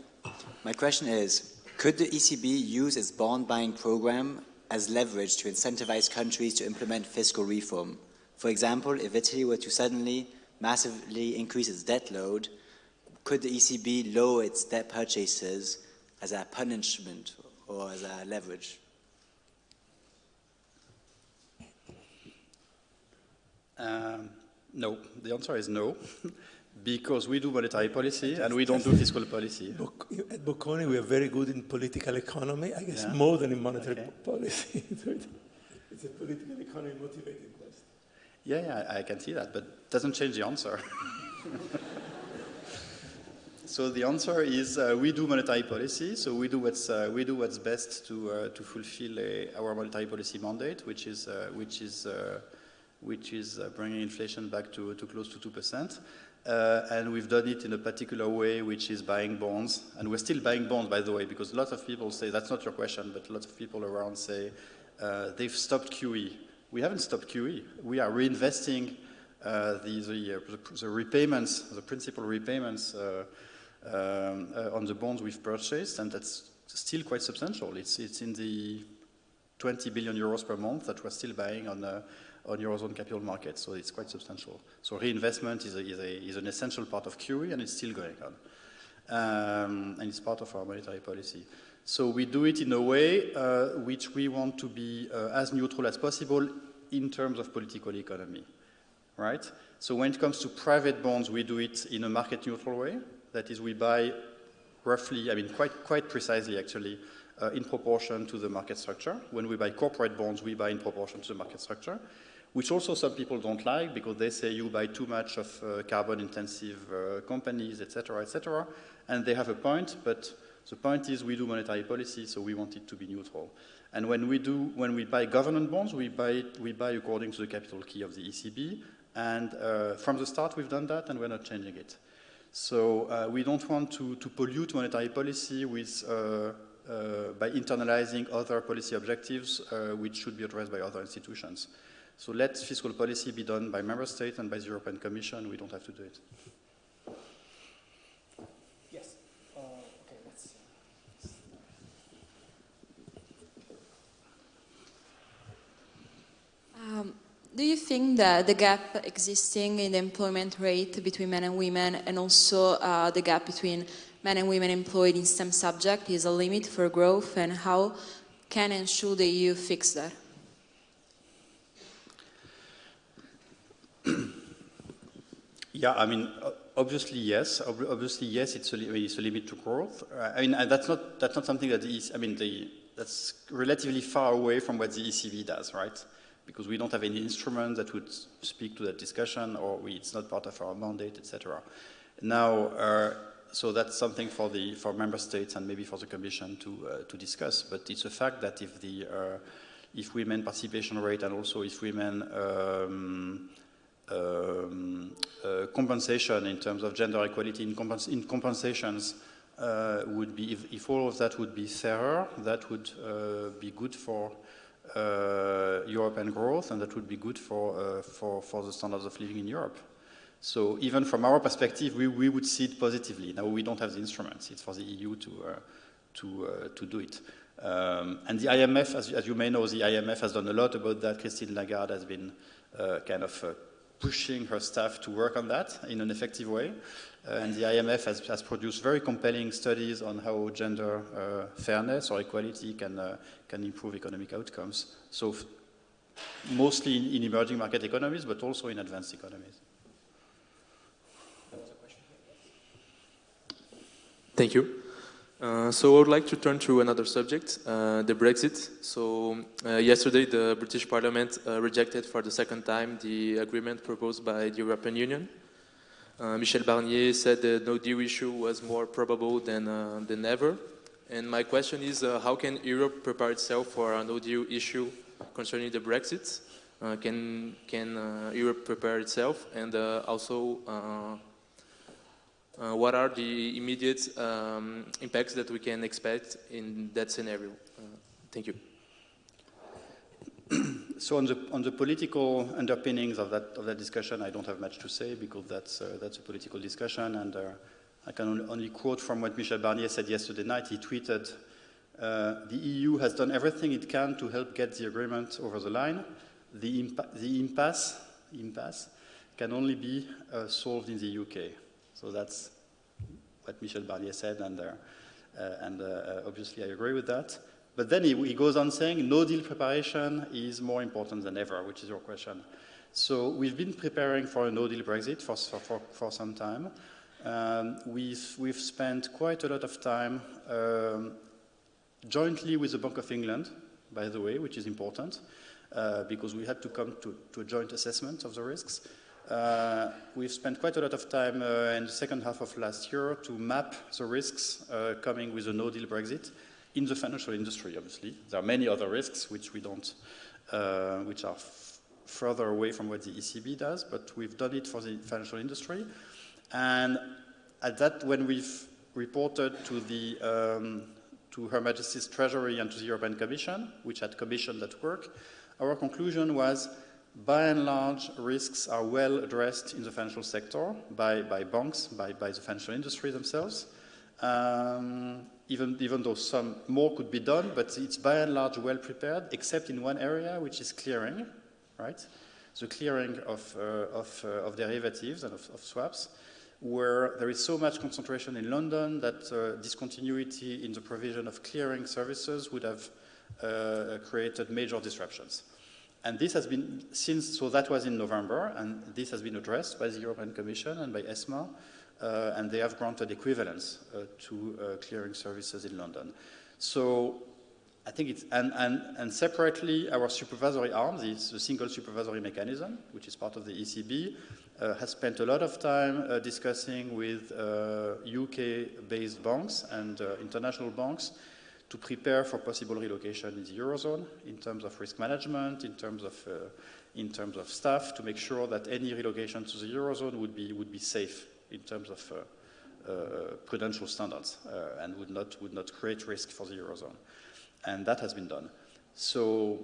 My question is, could the ECB use its bond buying program as leverage to incentivize countries to implement fiscal reform? For example, if Italy were to suddenly massively increase its debt load, could the ECB lower its debt purchases as a punishment or as a leverage? Um, no, the answer is no. Because we do monetary policy and we don't do fiscal policy. At Bocconi, we are very good in political economy, I guess yeah. more than in monetary okay. policy. it's a political economy motivated question. Yeah, yeah, I can see that, but doesn't change the answer. so the answer is uh, we do monetary policy, so we do what's, uh, we do what's best to, uh, to fulfill a, our monetary policy mandate, which is, uh, which is, uh, which is uh, bringing inflation back to, to close to 2%. Uh, and we've done it in a particular way, which is buying bonds. And we're still buying bonds, by the way, because lots of people say, that's not your question, but lots of people around say, uh, they've stopped QE. We haven't stopped QE. We are reinvesting uh, the, the, uh, the, repayments, the principal repayments uh, um, uh, on the bonds we've purchased, and that's still quite substantial. It's, it's in the 20 billion euros per month that we're still buying on on Eurozone capital markets, so it's quite substantial. So reinvestment is, a, is, a, is an essential part of QE and it's still going on. Um, and it's part of our monetary policy. So we do it in a way uh, which we want to be uh, as neutral as possible in terms of political economy, right? So when it comes to private bonds, we do it in a market neutral way. That is, we buy roughly, I mean, quite, quite precisely actually, uh, in proportion to the market structure. When we buy corporate bonds, we buy in proportion to the market structure which also some people don't like because they say you buy too much of uh, carbon-intensive uh, companies, etc., etc. And they have a point, but the point is we do monetary policy, so we want it to be neutral. And when we do, when we buy government bonds, we buy, we buy according to the capital key of the ECB. And uh, from the start, we've done that, and we're not changing it. So uh, we don't want to, to pollute monetary policy with, uh, uh, by internalizing other policy objectives, which should be addressed by other institutions. So let fiscal policy be done by member states and by the European Commission. We don't have to do it. Yes. Uh, okay, let's um, do you think that the gap existing in the employment rate between men and women and also uh, the gap between men and women employed in STEM subject is a limit for growth and how can and should the EU fix that? Yeah, I mean, obviously yes. Obviously yes, it's a, it's a limit to growth. Uh, I mean, that's not that's not something that is. I mean, the, that's relatively far away from what the ECB does, right? Because we don't have any instrument that would speak to that discussion, or we, it's not part of our mandate, etc. Now, uh, so that's something for the for member states and maybe for the Commission to uh, to discuss. But it's a fact that if the uh, if women participation rate and also if women um, um, uh, compensation in terms of gender equality in, compens in compensations uh, would be, if, if, all of that would be fairer, that would uh, be good for European growth and that would be good for, uh, for, for the standards of living in Europe. So even from our perspective, we, we would see it positively. Now we don't have the instruments. It's for the EU to, uh, to, to do it. Um, and the IMF, as, as, you may know, the IMF has done a lot about that. Christine Lagarde has been kind of pushing her staff to work on that in an effective way. Uh, and the IMF has, has, produced very compelling studies on how gender uh, fairness or equality can, uh, can improve economic outcomes. So mostly in, in, emerging market economies, but also in advanced economies. Thank you. Uh, so I would like to turn to another subject, uh, the Brexit. So uh, yesterday the British Parliament uh, rejected for the second time the agreement proposed by the European Union. Uh, Michel Barnier said the no deal issue was more probable than, than ever. And my question is, how can Europe prepare itself for a no deal issue concerning the Brexit? can can Europe prepare itself? And also, uh, what are the immediate um, impacts that we can expect in that scenario? Uh, thank you. so on the on the political underpinnings of that of that discussion, I don't have much to say because that's uh, that's a political discussion, and uh, I can only quote from what Michel Barnier said yesterday night. He tweeted, uh, "The EU has done everything it can to help get the agreement over the line. The, the impasse impasse can only be uh, solved in the UK." So that's what Michel Barnier said, and, uh, uh and obviously I agree with that. But then he, he, goes on saying no deal preparation is more important than ever, which is your question. So we've been preparing for a no deal Brexit for, for, for some time. Um, we've, we've spent quite a lot of time um, jointly with the Bank of England, by the way, which is important, uh, because we had to come to, to, a joint assessment of the risks. Uh, we've spent quite a lot of time uh, in the second half of last year to map the risks uh, coming with a no-deal Brexit in the financial industry, obviously. There are many other risks which we don't, uh, which are further away from what the ECB does, but we've done it for the financial industry. And at that, when we've reported to the um, to Her Majesty's Treasury and to the European Commission, which had commissioned that work, our conclusion was by and large, risks are well addressed in the financial sector by, by banks, by, by the financial industry themselves. Um, even, even though some more could be done, but it's by and large well prepared, except in one area, which is clearing, right? The clearing of, uh, of, uh, of, derivatives and of, of, swaps, where there is so much concentration in London that uh, discontinuity in the provision of clearing services would have uh, created major disruptions. And this has been, since, so that was in November, and this has been addressed by the European Commission and by ESMA, uh, and they have granted equivalence uh, to uh, clearing services in London. So I think it's, and, and, and separately, our supervisory arm, the, the single supervisory mechanism, which is part of the ECB, uh, has spent a lot of time uh, discussing with UK-based uh, banks and international banks to prepare for possible relocation in the Eurozone in terms of risk management, in terms of, in terms of staff, to make sure that any relocation to the Eurozone would be, would be safe in terms of uh, uh, prudential standards uh, and would not, would not create risk for the Eurozone. And that has been done. So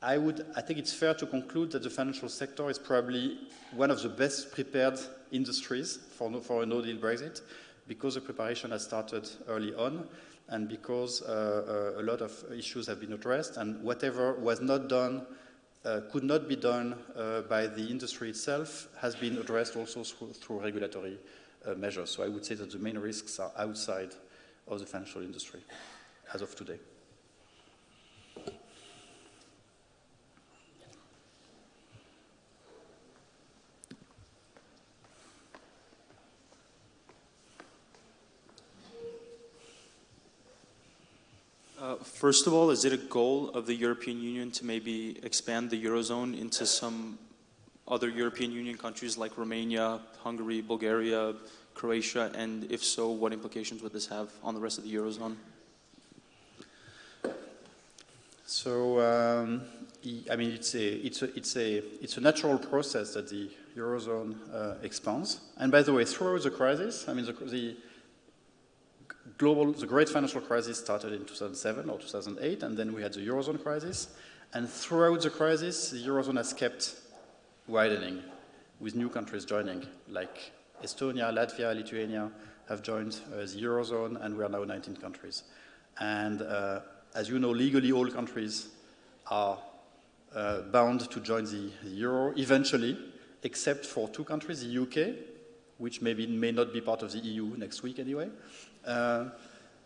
I, would, I think it's fair to conclude that the financial sector is probably one of the best prepared industries for, no, for a no-deal Brexit because the preparation has started early on and because uh, uh, a lot of issues have been addressed, and whatever was not done uh, could not be done uh, by the industry itself has been addressed also through, through regulatory uh, measures. So I would say that the main risks are outside of the financial industry as of today. Uh, first of all, is it a goal of the European Union to maybe expand the Eurozone into some other European Union countries like Romania, Hungary, Bulgaria, Croatia? And if so, what implications would this have on the rest of the Eurozone? So, um, I mean, it's a, it's, a, it's, a, it's a natural process that the Eurozone uh, expands. And by the way, throughout the crisis, I mean, the, the global, the great financial crisis started in 2007 or 2008, and then we had the Eurozone crisis. And throughout the crisis, the Eurozone has kept widening with new countries joining, like Estonia, Latvia, Lithuania have joined uh, the Eurozone, and we are now 19 countries. And uh, as you know, legally all countries are uh, bound to join the, the, Euro eventually, except for two countries, the UK, which maybe may not be part of the EU next week anyway, uh,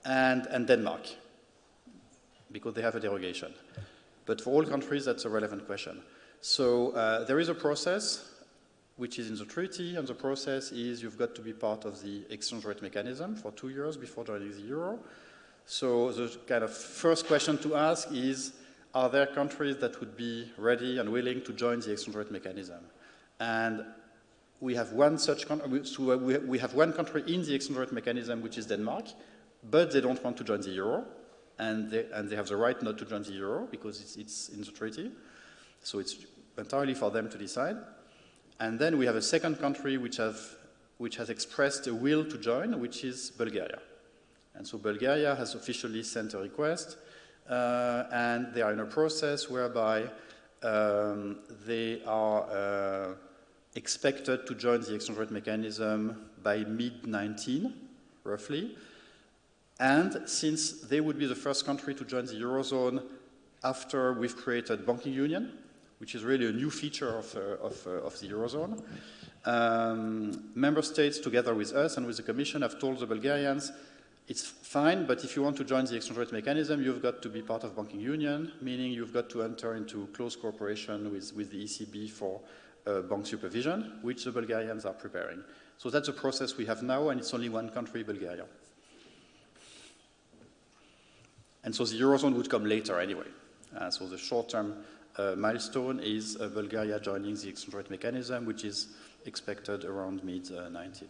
and, and Denmark, because they have a derogation. But for all countries, that's a relevant question. So uh, there is a process which is in the treaty, and the process is you've got to be part of the exchange rate mechanism for two years before joining the euro. So the kind of first question to ask is, are there countries that would be ready and willing to join the exchange rate mechanism? And we have one such country, so we have one country in the exchange rate mechanism, which is Denmark, but they don't want to join the euro, and they, and they have the right not to join the euro because it's, it's in the treaty. So it's entirely for them to decide. And then we have a second country which, have, which has expressed a will to join, which is Bulgaria. And so Bulgaria has officially sent a request, uh, and they are in a process whereby um, they are uh, expected to join the exchange rate mechanism by mid-19, roughly. And since they would be the first country to join the Eurozone after we've created banking union, which is really a new feature of, uh, of, uh, of, the Eurozone, um, member states together with us and with the Commission have told the Bulgarians, it's fine, but if you want to join the exchange rate mechanism, you've got to be part of banking union, meaning you've got to enter into close cooperation with, with the ECB for uh, bank supervision, which the Bulgarians are preparing. So that's a process we have now, and it's only one country, Bulgaria. And so the Eurozone would come later anyway. Uh, so the short-term uh, milestone is uh, Bulgaria joining the exchange rate mechanism, which is expected around mid-19.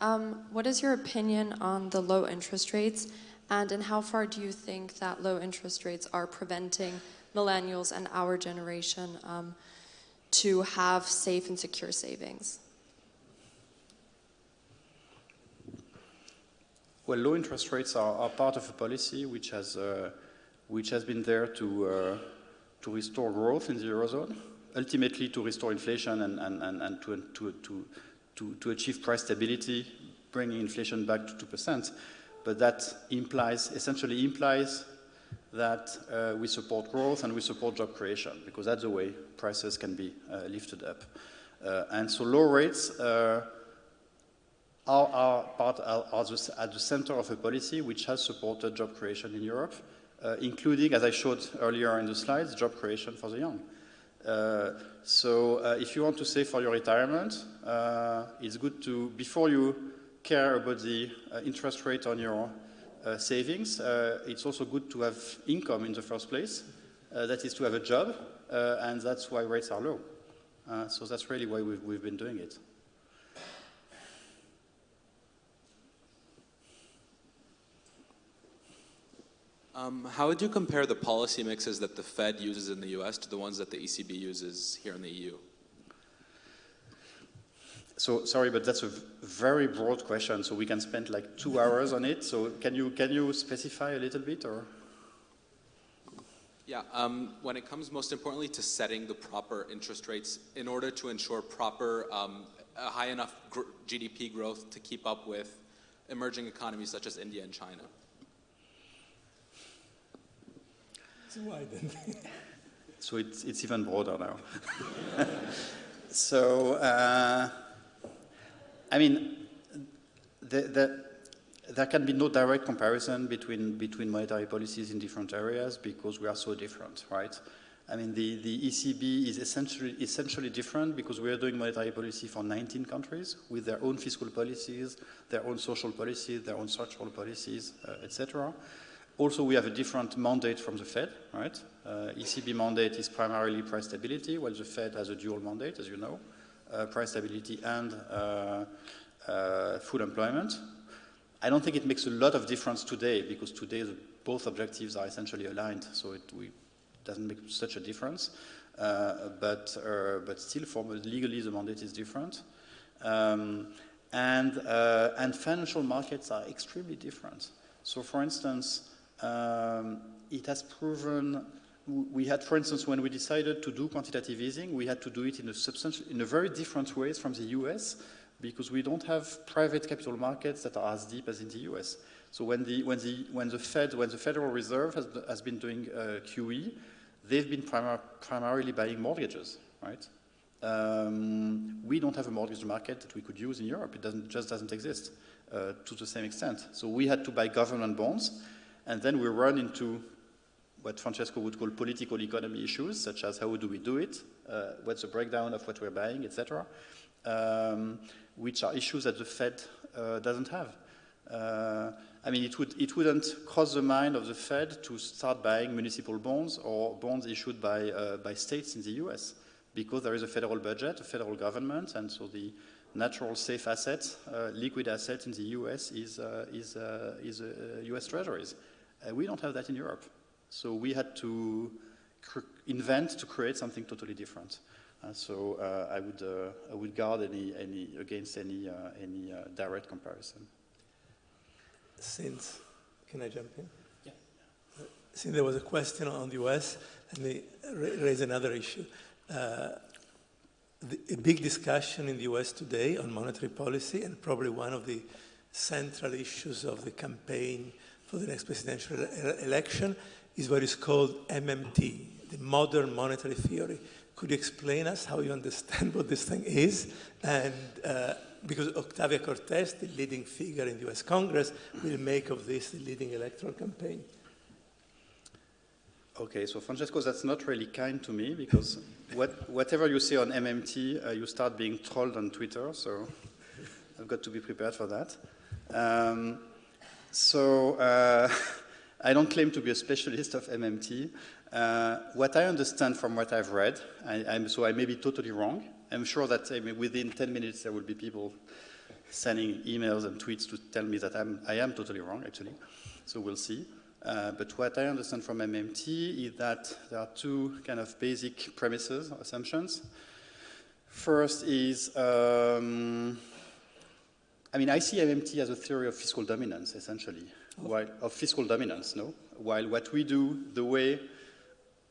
Um, what is your opinion on the low interest rates, and in how far do you think that low interest rates are preventing millennials and our generation um, to have safe and secure savings? Well, low interest rates are, are part of a policy which has, uh, which has been there to, uh, to restore growth in the Eurozone, ultimately to restore inflation and, and, and, and to, to, to, to, to achieve price stability, bringing inflation back to 2%. But that implies, essentially implies that uh, we support growth and we support job creation because that's the way prices can be uh, lifted up. Uh, and so low rates uh, are, are, part, are, are the, at the center of a policy which has supported job creation in Europe, uh, including, as I showed earlier in the slides, job creation for the young. Uh, so if you want to save for your retirement, it's good to, before you care about the interest rate on your uh, savings, uh, it's also good to have income in the first place. Uh, that is to have a job, and that's why rates are low. so that's really why we've, we've been doing it. Um, how would you compare the policy mixes that the Fed uses in the US to the ones that the ECB uses here in the EU? So sorry, but that's a very broad question. So we can spend like two hours on it. So can you can you specify a little bit or? Yeah, um, when it comes most importantly to setting the proper interest rates in order to ensure proper, um, a high enough gr GDP growth to keep up with emerging economies such as India and China. It's why then? So it's, it's even broader now. so, uh, I mean, the, the, there can be no direct comparison between, between monetary policies in different areas because we are so different, right? I mean, the, the ECB is essentially, essentially different because we are doing monetary policy for 19 countries with their own fiscal policies, their own social policies, their own structural policies, uh, etc. Also, we have a different mandate from the Fed, right? Uh, ECB mandate is primarily price stability, while the Fed has a dual mandate, as you know, price stability and uh, uh, full employment. I don't think it makes a lot of difference today because today the, both objectives are essentially aligned, so it we, doesn't make such a difference. Uh, but, uh, but still, formally, legally, the mandate is different. Um, and, uh, and financial markets are extremely different. So, for instance, um, it has proven we had, for instance, when we decided to do quantitative easing, we had to do it in a, in a very different ways from the US because we don't have private capital markets that are as deep as in the US. So when the, when the, when the Fed, when the Federal Reserve has, has been doing uh, QE, they've been primar primarily buying mortgages, right? Um, we don't have a mortgage market that we could use in Europe. It doesn't, just doesn't exist uh, to the same extent. So we had to buy government bonds, and then we run into what Francesco would call political economy issues, such as how do we do it, uh, what's the breakdown of what we're buying, etc., um, which are issues that the Fed uh, doesn't have. Uh, I mean, it, would, it wouldn't cross the mind of the Fed to start buying municipal bonds or bonds issued by, uh, by states in the US because there is a federal budget, a federal government, and so the natural safe asset, uh, liquid asset in the US is, uh, is, is US treasuries. we don't have that in Europe. So we had to invent to create something totally different. Uh, so uh, I, would, uh, I would guard any, any, against any, any direct comparison since, can I jump in? Yeah. Since there was a question on the US, let me raise another issue. Uh, the, a big discussion in the US today on monetary policy, and probably one of the central issues of the campaign for the next presidential election, is what is called MMT, the modern monetary theory. Could you explain us how you understand what this thing is and uh, because Ocasio Cortez, the leading figure in the US Congress, will make of this the leading electoral campaign. Okay, so Francesco, that's not really kind to me because what, whatever you say on MMT, uh, you start being trolled on Twitter, so I've got to be prepared for that. Um, so uh, I don't claim to be a specialist of MMT. Uh, what I understand from what I've read, I, so I may be totally wrong, I'm sure that I mean, within 10 minutes there will be people sending emails and tweets to tell me that I'm, I am totally wrong, actually. So we'll see. Uh, but what I understand from MMT is that there are two kind of basic premises, assumptions. First is, um, I mean, I see MMT as a theory of fiscal dominance, essentially. While, of fiscal dominance, no? While what we do, the way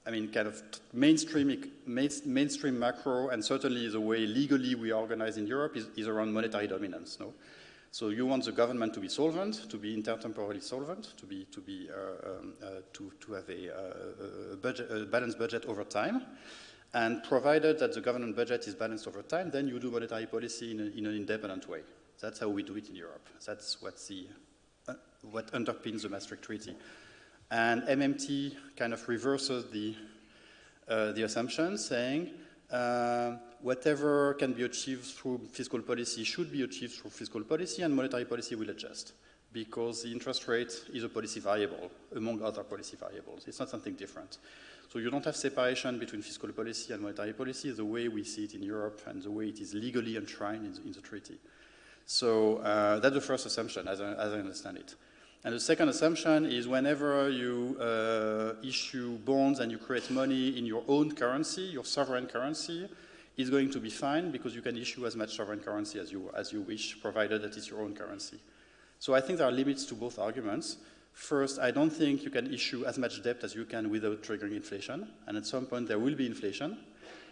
I mean, kind of mainstream, mainstream macro, and certainly the way legally we are organized in Europe is, is around monetary dominance. No? So you want the government to be solvent, to be intertemporally solvent, to be to be uh, um, uh, to to have a, uh, budget, a balanced budget over time, and provided that the government budget is balanced over time, then you do monetary policy in, a, in an independent way. That's how we do it in Europe. That's what the what underpins the Maastricht Treaty. And MMT kind of reverses the, uh, the assumption, saying uh, whatever can be achieved through fiscal policy should be achieved through fiscal policy, and monetary policy will adjust because the interest rate is a policy variable among other policy variables. It's not something different. So you don't have separation between fiscal policy and monetary policy the way we see it in Europe and the way it is legally enshrined in the, in the treaty. So uh, that's the first assumption, as I, as I understand it. And the second assumption is whenever you uh, issue bonds and you create money in your own currency, your sovereign currency, is going to be fine because you can issue as much sovereign currency as you, as you wish, provided that it's your own currency. So I think there are limits to both arguments. First, I don't think you can issue as much debt as you can without triggering inflation. And at some point, there will be inflation.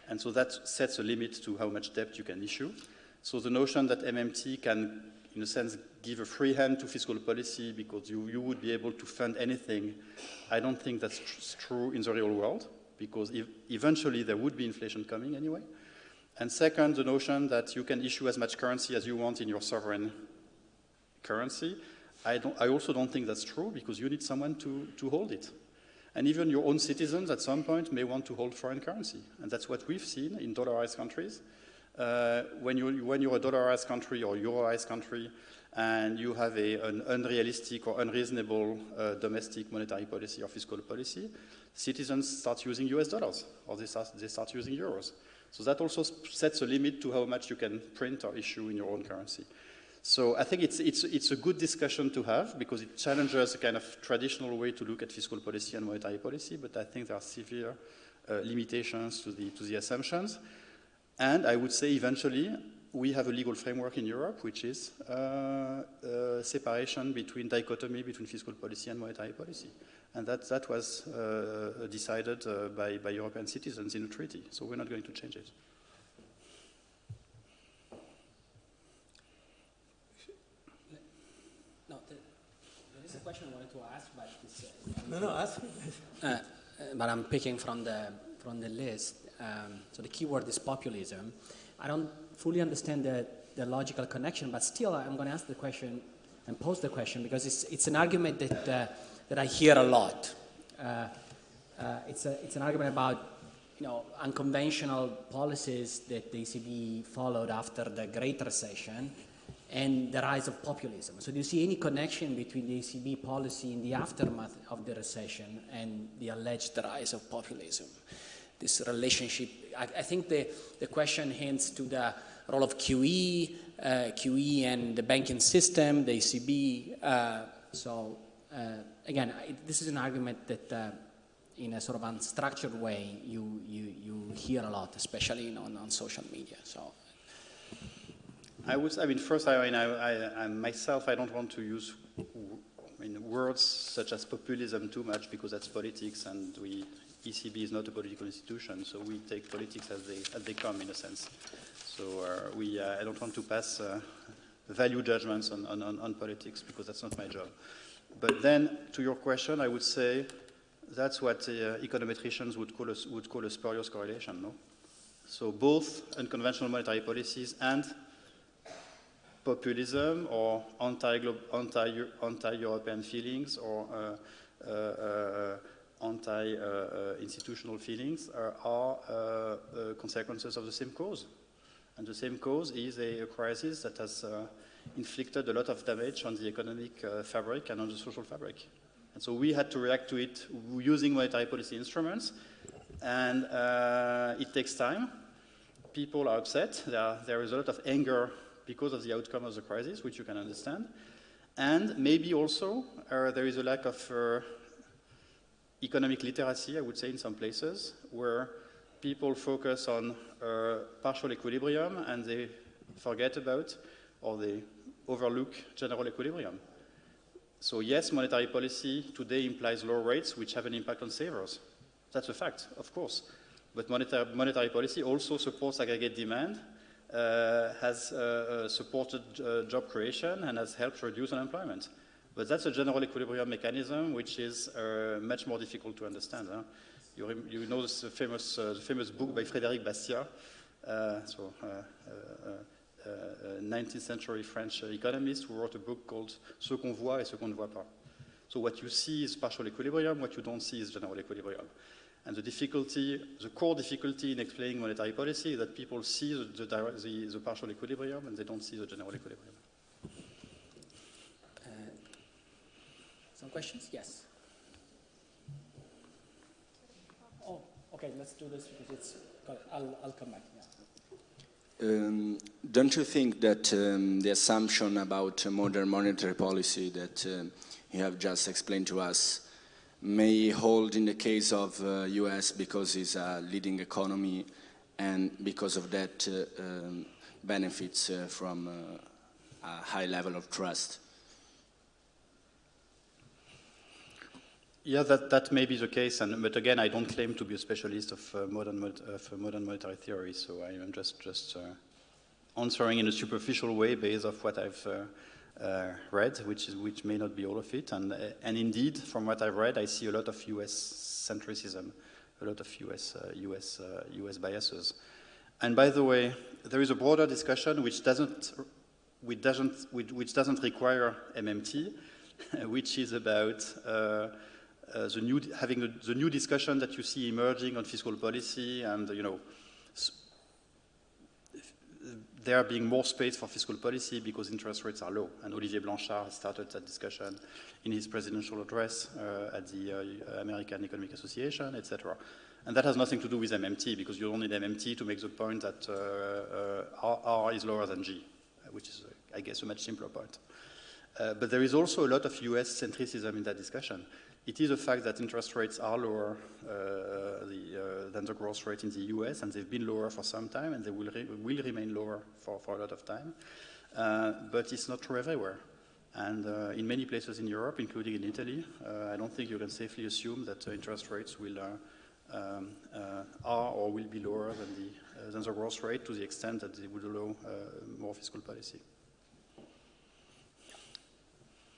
And so that sets a limit to how much debt you can issue. So the notion that MMT can in a sense, give a free hand to fiscal policy because you, you would be able to fund anything. I don't think that's tr true in the real world because ev eventually there would be inflation coming anyway. And second, the notion that you can issue as much currency as you want in your sovereign currency. I, don't, I also don't think that's true because you need someone to, to hold it. And even your own citizens at some point may want to hold foreign currency. And that's what we've seen in dollarized countries. Uh, when, you, when you're a dollarized country or euroized country and you have a, an unrealistic or unreasonable uh, domestic monetary policy or fiscal policy, citizens start using US dollars or they start, they start using euros. So that also sets a limit to how much you can print or issue in your own currency. So I think it's, it's, it's a good discussion to have because it challenges a kind of traditional way to look at fiscal policy and monetary policy, but I think there are severe uh, limitations to the, to the assumptions. And I would say eventually we have a legal framework in Europe which is uh, uh, separation between dichotomy between fiscal policy and monetary policy. And that, that was uh, decided uh, by, by European citizens in a treaty, so we're not going to change it. No, there is a question I wanted to ask, but it's, uh, no, no, ask. uh, but I'm picking from the from the list. Um, so the keyword is populism. I don't fully understand the, the logical connection, but still I'm going to ask the question and pose the question because it's, it's an argument that, uh, that I hear a lot. Uh, uh, it's, a, it's an argument about you know, unconventional policies that the ECB followed after the Great Recession and the rise of populism. So do you see any connection between the ECB policy in the aftermath of the recession and the alleged rise of populism? This relationship, I, I think the, the question hints to the role of QE, uh, QE and the banking system, the ECB. Uh, so uh, again, this is an argument that uh, in a sort of unstructured way you, you, you hear a lot, especially on, on social media. So I would, I mean, first, I mean, I, I, I, myself, I don't want to use I mean, words such as populism too much because that's politics and we, ECB is not a political institution, so we take politics as they, as they come in a sense. So uh, we, uh, I don't want to pass uh, value judgments on, on, on, politics because that's not my job. But then, to your question, I would say that's what uh, econometricians would call, a, would call a spurious correlation, no? So both unconventional monetary policies and populism or anti-European anti, feelings or uh, uh, uh anti-institutional feelings are, are consequences of the same cause. And the same cause is a, crisis that has inflicted a lot of damage on the economic fabric and on the social fabric. And so we had to react to it using monetary policy instruments, and uh, it takes time. People are upset. There, there is a lot of anger because of the outcome of the crisis, which you can understand. And maybe also uh, there is a lack of uh, economic literacy, I would say, in some places, where people focus on uh, partial equilibrium and they forget about or they overlook general equilibrium. So yes, monetary policy today implies low rates, which have an impact on savers. That's a fact, of course. But monetary, monetary policy also supports aggregate demand uh, has uh, uh, supported job creation and has helped reduce unemployment. But that's a general equilibrium mechanism which is uh, much more difficult to understand. Huh? You, you, know this famous, uh, the famous book by Frédéric Bastiat, uh, so 19th century French economist who wrote a book called Ce qu'on voit et ce qu'on ne voit pas. So what you see is partial equilibrium, what you don't see is general equilibrium. And the difficulty, the core difficulty in explaining monetary policy is that people see the, the, the, the partial equilibrium and they don't see the general equilibrium. Uh, some questions? Yes. Oh, okay, let's do this because it's, I'll, I'll come back. Um, don't you think that um, the assumption about modern monetary policy that uh, you have just explained to us may hold in the case of uh, US because it's a leading economy and because of that uh, um, benefits uh, from uh, a high level of trust. Yeah, that, that may be the case, and, but again, I don't claim to be a specialist of uh, modern, of modern monetary theory, so I am just, just uh, answering in a superficial way based off what I've uh, read, which, is, which may not be all of it. And, uh, and indeed, from what I've read, I see a lot of US centricism a lot of US, US, US biases. And by the way, there is a broader discussion which doesn't, which doesn't, which, which doesn't require MMT, which is about uh, uh, the new, having a, the new discussion that you see emerging on fiscal policy and, you know, there being more space for fiscal policy because interest rates are low. And Olivier Blanchard started that discussion in his presidential address uh, at the uh, American Economic Association, etc. And that has nothing to do with MMT because you don't need MMT to make the point that uh, uh R, R, is lower than G, which is, uh, I guess, a much simpler point. Uh, but there is also a lot of US centricism in that discussion. It is a fact that interest rates are lower the, than the growth rate in the US, and they've been lower for some time, and they will, re will remain lower for, for a lot of time. but it's not true everywhere. And uh, in many places in Europe, including in Italy, uh, I don't think you can safely assume that uh, interest rates will um, uh, are or will be lower than the, uh, than the growth rate to the extent that they would allow uh, more fiscal policy.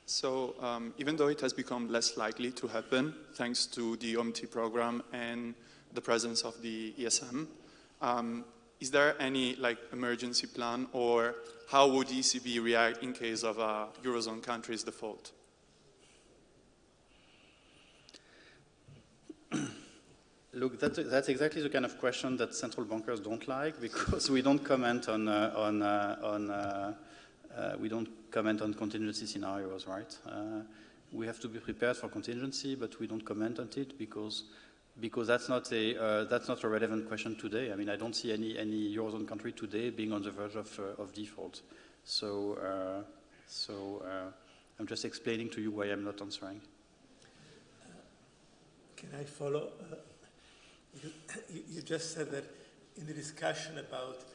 So um, even though it has become less likely to happen thanks to the OMT program and the presence of the ESM, um, is there any like emergency plan or how would ECB react in case of a Eurozone country's default? Look, that's, that's, exactly the kind of question that central bankers don't like because we don't comment on, uh, on, uh, on uh, uh we don't comment on contingency scenarios, right? Uh, we have to be prepared for contingency, but we don't comment on it because because that's not a uh, that's not a relevant question today. I mean, I don't see any any eurozone country today being on the verge of of default. So so I'm just explaining to you why I'm not answering. Can I follow? You, you, just said that in the discussion about uh,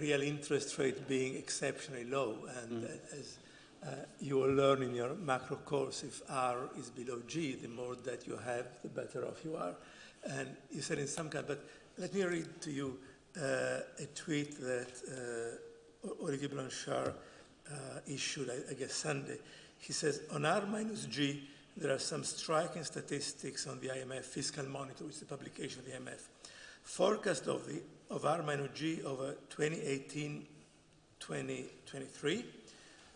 real interest rate being exceptionally low, and mm. as uh, you will learn in your macro course, if R is below G, the more that you have, the better off you are. And you said in some kind, but let me read to you uh, a tweet that uh, Olivier Blanchard uh, issued, I, I guess, Sunday. He says, on R minus G, there are some striking statistics on the IMF Fiscal Monitor, which is the publication of the IMF. Forecast of, the, of R minus G over 2018-2023,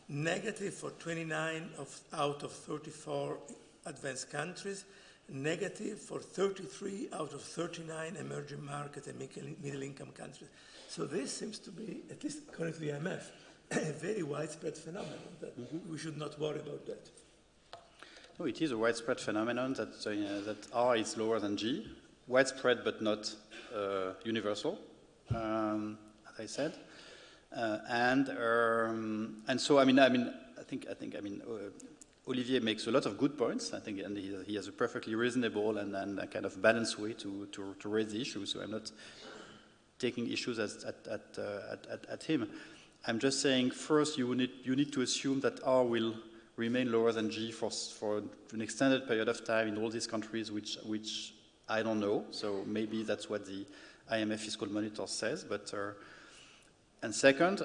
negative for 29 of, out of 34 advanced countries, negative for 33 out of 39 emerging market and middle income countries. So this seems to be, at least according to the IMF, a very widespread phenomenon that mm -hmm. we should not worry about that. No, it is a widespread phenomenon that, uh, that R is lower than G, widespread but not uh, universal, um, as I said. Uh, and um, and so I mean I mean I think I think I mean uh, Olivier makes a lot of good points. I think and he, he has a perfectly reasonable and, and kind of balanced way to, to, to raise the issue. So I'm not taking issues at at, at, uh, at, at, at him. I'm just saying first you need you need to assume that R will remain lower than G for, for an extended period of time in all these countries, which, which I don't know. So maybe that's what the IMF fiscal monitor says. But uh, and second,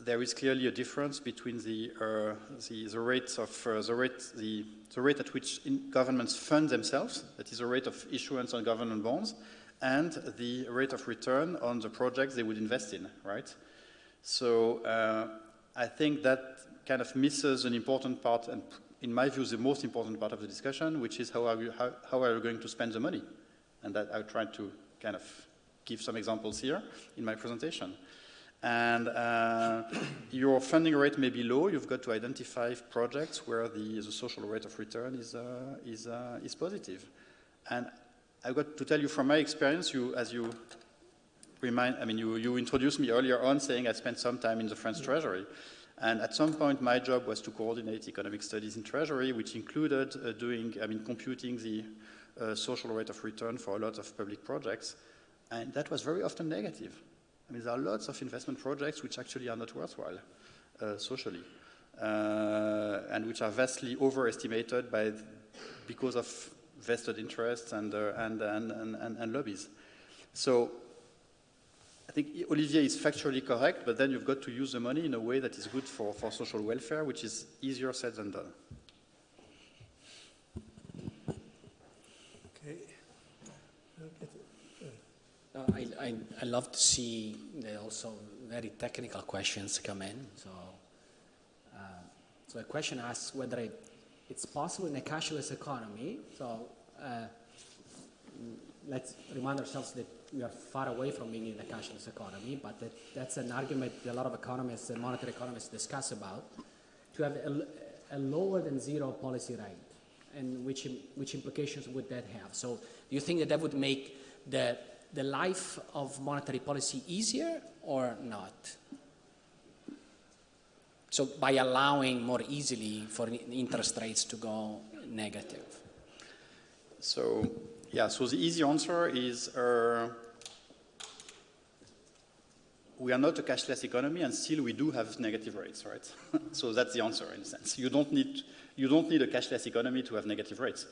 there is clearly a difference between the uh, the, the rates of uh, the rate the the rate at which governments fund themselves, that is the rate of issuance on government bonds, and the rate of return on the projects they would invest in, right? So uh, I think that kind of misses an important part, and in my view, the most important part of the discussion, which is how are you, how, how are you going to spend the money? And that I tried to kind of give some examples here in my presentation. And uh, your funding rate may be low. You've got to identify projects where the, the social rate of return is, uh, is, uh, is positive. And I've got to tell you from my experience, you, as you remind, I mean, you, you introduced me earlier on saying I spent some time in the French Treasury. And at some point, my job was to coordinate economic studies in Treasury, which included uh, doing, I mean, computing the uh, social rate of return for a lot of public projects. And that was very often negative. I mean, there are lots of investment projects which actually are not worthwhile uh, socially, uh, and which are vastly overestimated by, because of vested interests and, uh, and, and, and, and lobbies. So think Olivier is factually correct, but then you've got to use the money in a way that is good for, for social welfare, which is easier said than done. Okay. Uh, I, I, I love to see the also very technical questions come in. So, uh, so the question asks whether it, it's possible in a cashless economy. So uh, let's remind ourselves that we are far away from being in a cashless economy, but that, that's an argument that a lot of economists and monetary economists discuss about, to have a, a lower than zero policy rate, and which, which implications would that have? So do you think that that would make the, the life of monetary policy easier or not? So by allowing more easily for interest rates to go negative. So yeah, so the easy answer is uh, we are not a cashless economy, and still we do have negative rates, right? so that's the answer in a sense. You don't need you don't need a cashless economy to have negative rates.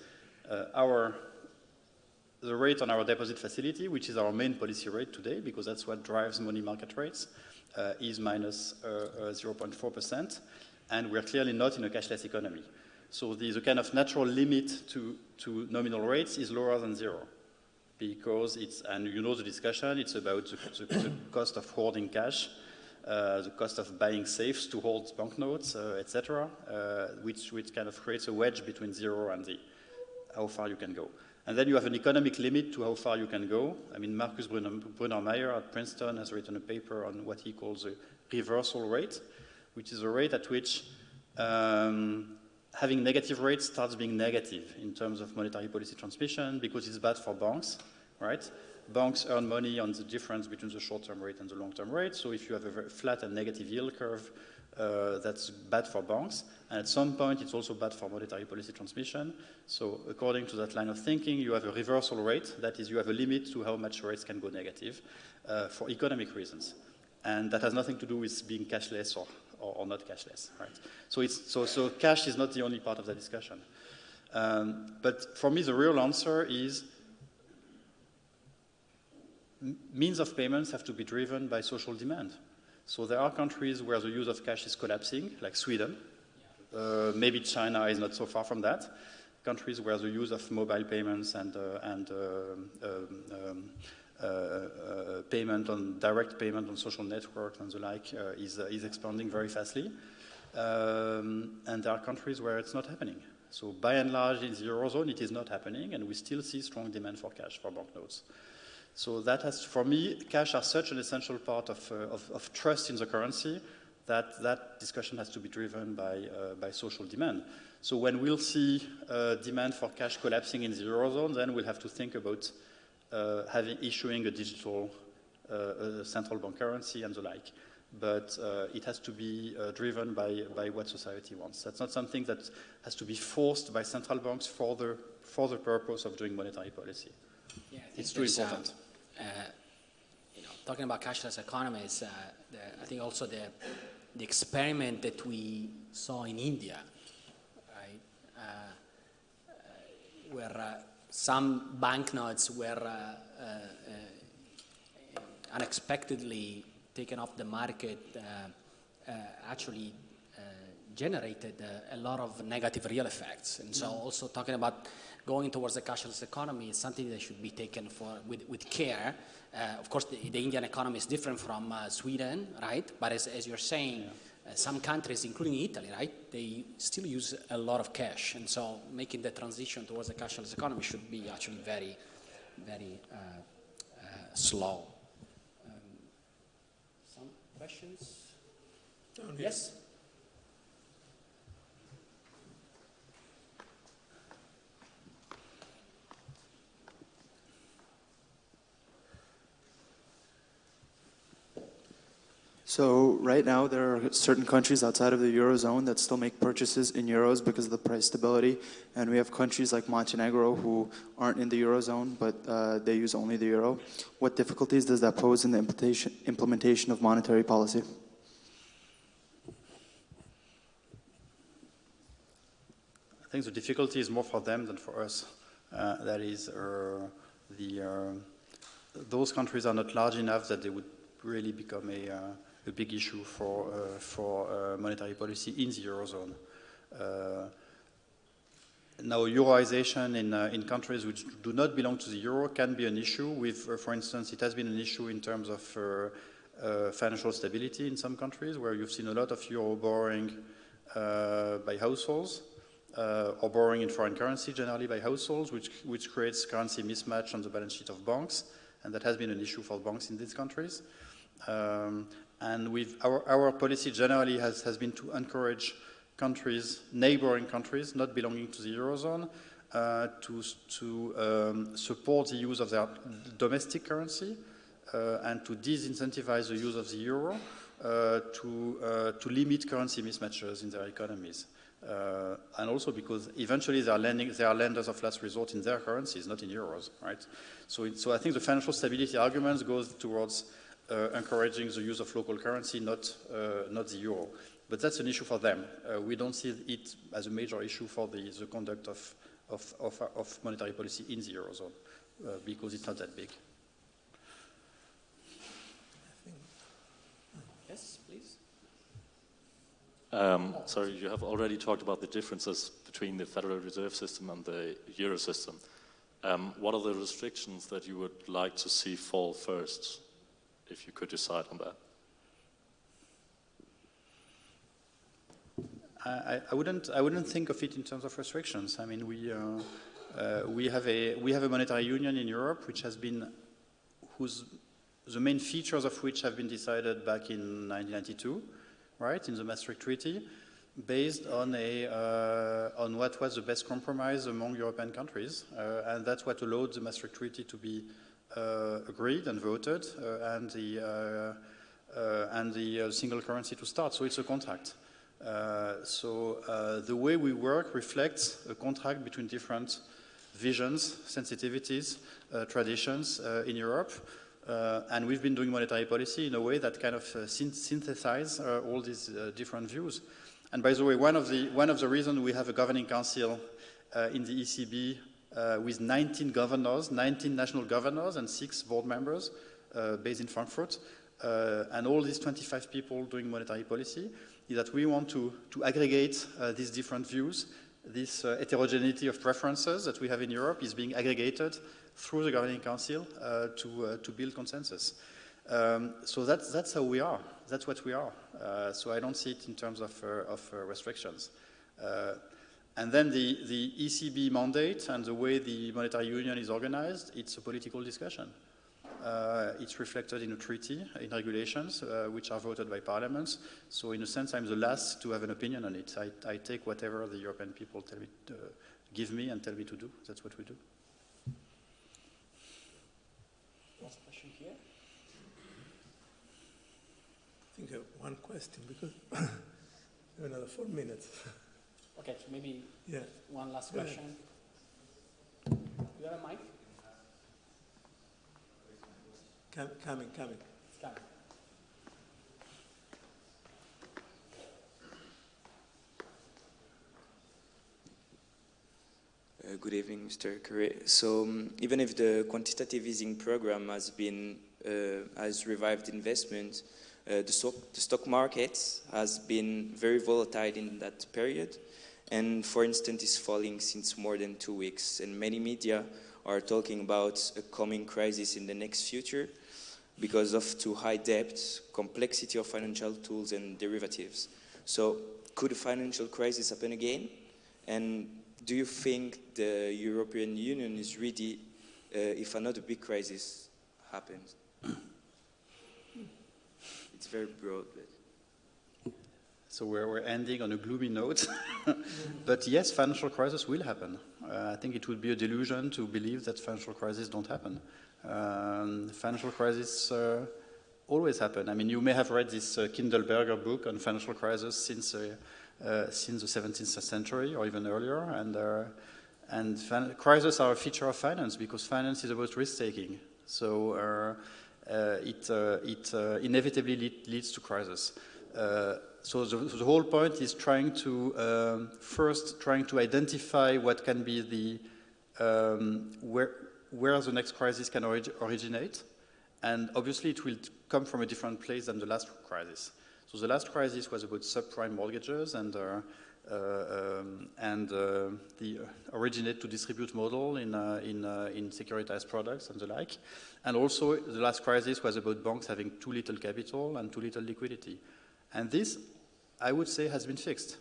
Uh, our the rate on our deposit facility, which is our main policy rate today, because that's what drives money market rates, uh, is minus 0.4%, uh, and we're clearly not in a cashless economy. So the, kind of natural limit to, to nominal rates is lower than zero because it's, and you know the discussion, it's about the, the, the cost of hoarding cash, uh, the cost of buying safes to hold banknotes, uh, etc., uh, which, which kind of creates a wedge between zero and the, how far you can go. And then you have an economic limit to how far you can go. I mean, Markus Brunner, Brunner at Princeton has written a paper on what he calls a reversal rate, which is a rate at which um, having negative rates starts being negative in terms of monetary policy transmission because it's bad for banks, right? Banks earn money on the difference between the short-term rate and the long-term rate. So if you have a very flat and negative yield curve, uh, that's bad for banks. And at some point, it's also bad for monetary policy transmission. So according to that line of thinking, you have a reversal rate. That is, you have a limit to how much rates can go negative uh, for economic reasons. And that has nothing to do with being cashless or or, or not cashless, right? So, it's, so, so cash is not the only part of the discussion. Um, but for me, the real answer is means of payments have to be driven by social demand. So there are countries where the use of cash is collapsing, like Sweden. Uh, maybe China is not so far from that. Countries where the use of mobile payments and, uh, and uh, um, um, payment on direct payment on social networks and the like uh, is, is expanding very fastly. Um, and there are countries where it's not happening. So by and large, in the Eurozone, it is not happening, and we still see strong demand for cash, for banknotes. So that has, for me, cash are such an essential part of, uh, of, of, trust in the currency that that discussion has to be driven by, uh, by social demand. So when we'll see uh, demand for cash collapsing in the Eurozone, then we'll have to think about uh, having, issuing a digital uh, central bank currency and the like. But uh, it has to be driven by, by what society wants. That's not something that has to be forced by central banks for the, for the purpose of doing monetary policy. Yeah, it's too important. you know, talking about cashless economies, the, I think also the, the experiment that we saw in India, right, uh, uh, where uh, some banknotes were uh, uh, uh, unexpectedly taken off the market, actually generated a lot of negative real effects. And so mm. also talking about going towards a cashless economy is something that should be taken for, with, with care. Uh, of course, the, the, Indian economy is different from uh, Sweden, right? But as, as you're saying, yeah. Uh, some countries, including Italy, right, they still use a lot of cash, and so making the transition towards a cashless economy should be actually very, very uh, uh, slow. Um, some questions? Yes. So right now there are certain countries outside of the Eurozone that still make purchases in euros because of the price stability. And we have countries like Montenegro who aren't in the Eurozone, but uh, they use only the euro. What difficulties does that pose in the implementation, implementation of monetary policy? I think the difficulty is more for them than for us. Uh, that is, uh, the, uh, those countries are not large enough that they would really become a uh, a big issue for, uh, for uh, monetary policy in the Eurozone. Uh, now, euroization in, uh, in countries which do not belong to the euro can be an issue. With, for instance, it has been an issue in terms of financial stability in some countries where you've seen a lot of euro borrowing by households uh, or borrowing in foreign currency generally by households, which, which creates currency mismatch on the balance sheet of banks. And that has been an issue for banks in these countries. Um, and our, our policy generally has, has been to encourage countries, neighboring countries, not belonging to the Eurozone, uh, to, to um, support the use of their domestic currency uh, and to disincentivize the use of the euro uh, to, uh, to limit currency mismatches in their economies. Uh, and also because eventually they are, lending, they are lenders of last resort in their currencies, not in euros, right? So, it, so I think the financial stability arguments goes towards encouraging the use of local currency, not, not the euro. But that's an issue for them. Uh, we don't see it as a major issue for the, the conduct of, of, of, of monetary policy in the Eurozone uh, because it's not that big. Yes, please. Um, sorry, you have already talked about the differences between the Federal Reserve System and the Euro system. Um, what are the restrictions that you would like to see fall first, if you could decide on that? I, I, wouldn't, I wouldn't think of it in terms of restrictions. I mean, we, uh, uh, we, have a, we have a monetary union in Europe which has been, whose, the main features of which have been decided back in 1992, right, in the Maastricht Treaty, based on, a, uh, on what was the best compromise among European countries. Uh, and that's what allowed the Maastricht Treaty to be Uh, agreed and voted uh, and the, uh, uh, and the single currency to start. So it's a contract. Uh, so uh, the way we work reflects a contract between different visions, sensitivities, uh, traditions in Europe. and we've been doing monetary policy in a way that kind of synthesizes all these different views. And by the way, one of the, one of the reasons we have a governing council in the ECB uh, with 19 governors, 19 national governors and six board members uh, based in Frankfurt, uh, and all these 25 people doing monetary policy is that we want to, to aggregate uh, these different views. This uh, heterogeneity of preferences that we have in Europe is being aggregated through the Governing Council uh, to, to build consensus. Um, so that's, that's how we are. That's what we are. So I don't see it in terms of, of restrictions. And then the, the ECB mandate and the way the monetary union is organized, it's a political discussion. Uh, it's reflected in a treaty, in regulations, uh, which are voted by parliaments. So in a sense, I'm the last to have an opinion on it. I, I take whatever the European people tell me, uh, give me and tell me to do. That's what we do. Last question here. I think I have one question because another four minutes. Okay, so maybe yeah. one last question. Do you have a mic? Com coming, coming. It's coming. Uh, good evening, Mr. Cœuré. So, um, even if the quantitative easing program has been uh, has revived investment, uh, the stock the stock market has been very volatile in that period, and for instance, is falling since more than two weeks. And many media are talking about a coming crisis in the next future because of too high debt, complexity of financial tools and derivatives. So could a financial crisis happen again? And do you think the European Union is ready uh, if another big crisis happens? it's very broad. But... So we're, we're ending on a gloomy note. but yes, financial crisis will happen. Uh, I think it would be a delusion to believe that financial crises don't happen. Um, financial crises uh, always happen. I mean, you may have read this uh, Kindleberger book on financial crisis since uh, uh since the 17th century or even earlier, and uh, and crises are a feature of finance because finance is about risk taking. So it it inevitably lead, leads to crisis. So the, the, whole point is trying to um, first trying to identify what can be the um, where where the next crisis can orig originate. And obviously it will come from a different place than the last crisis. So the last crisis was about subprime mortgages and uh, um, and uh, the originate to distribute model in, uh, in, uh, in securitized products and the like. And also the last crisis was about banks having too little capital and too little liquidity. And this, I would say, has been fixed.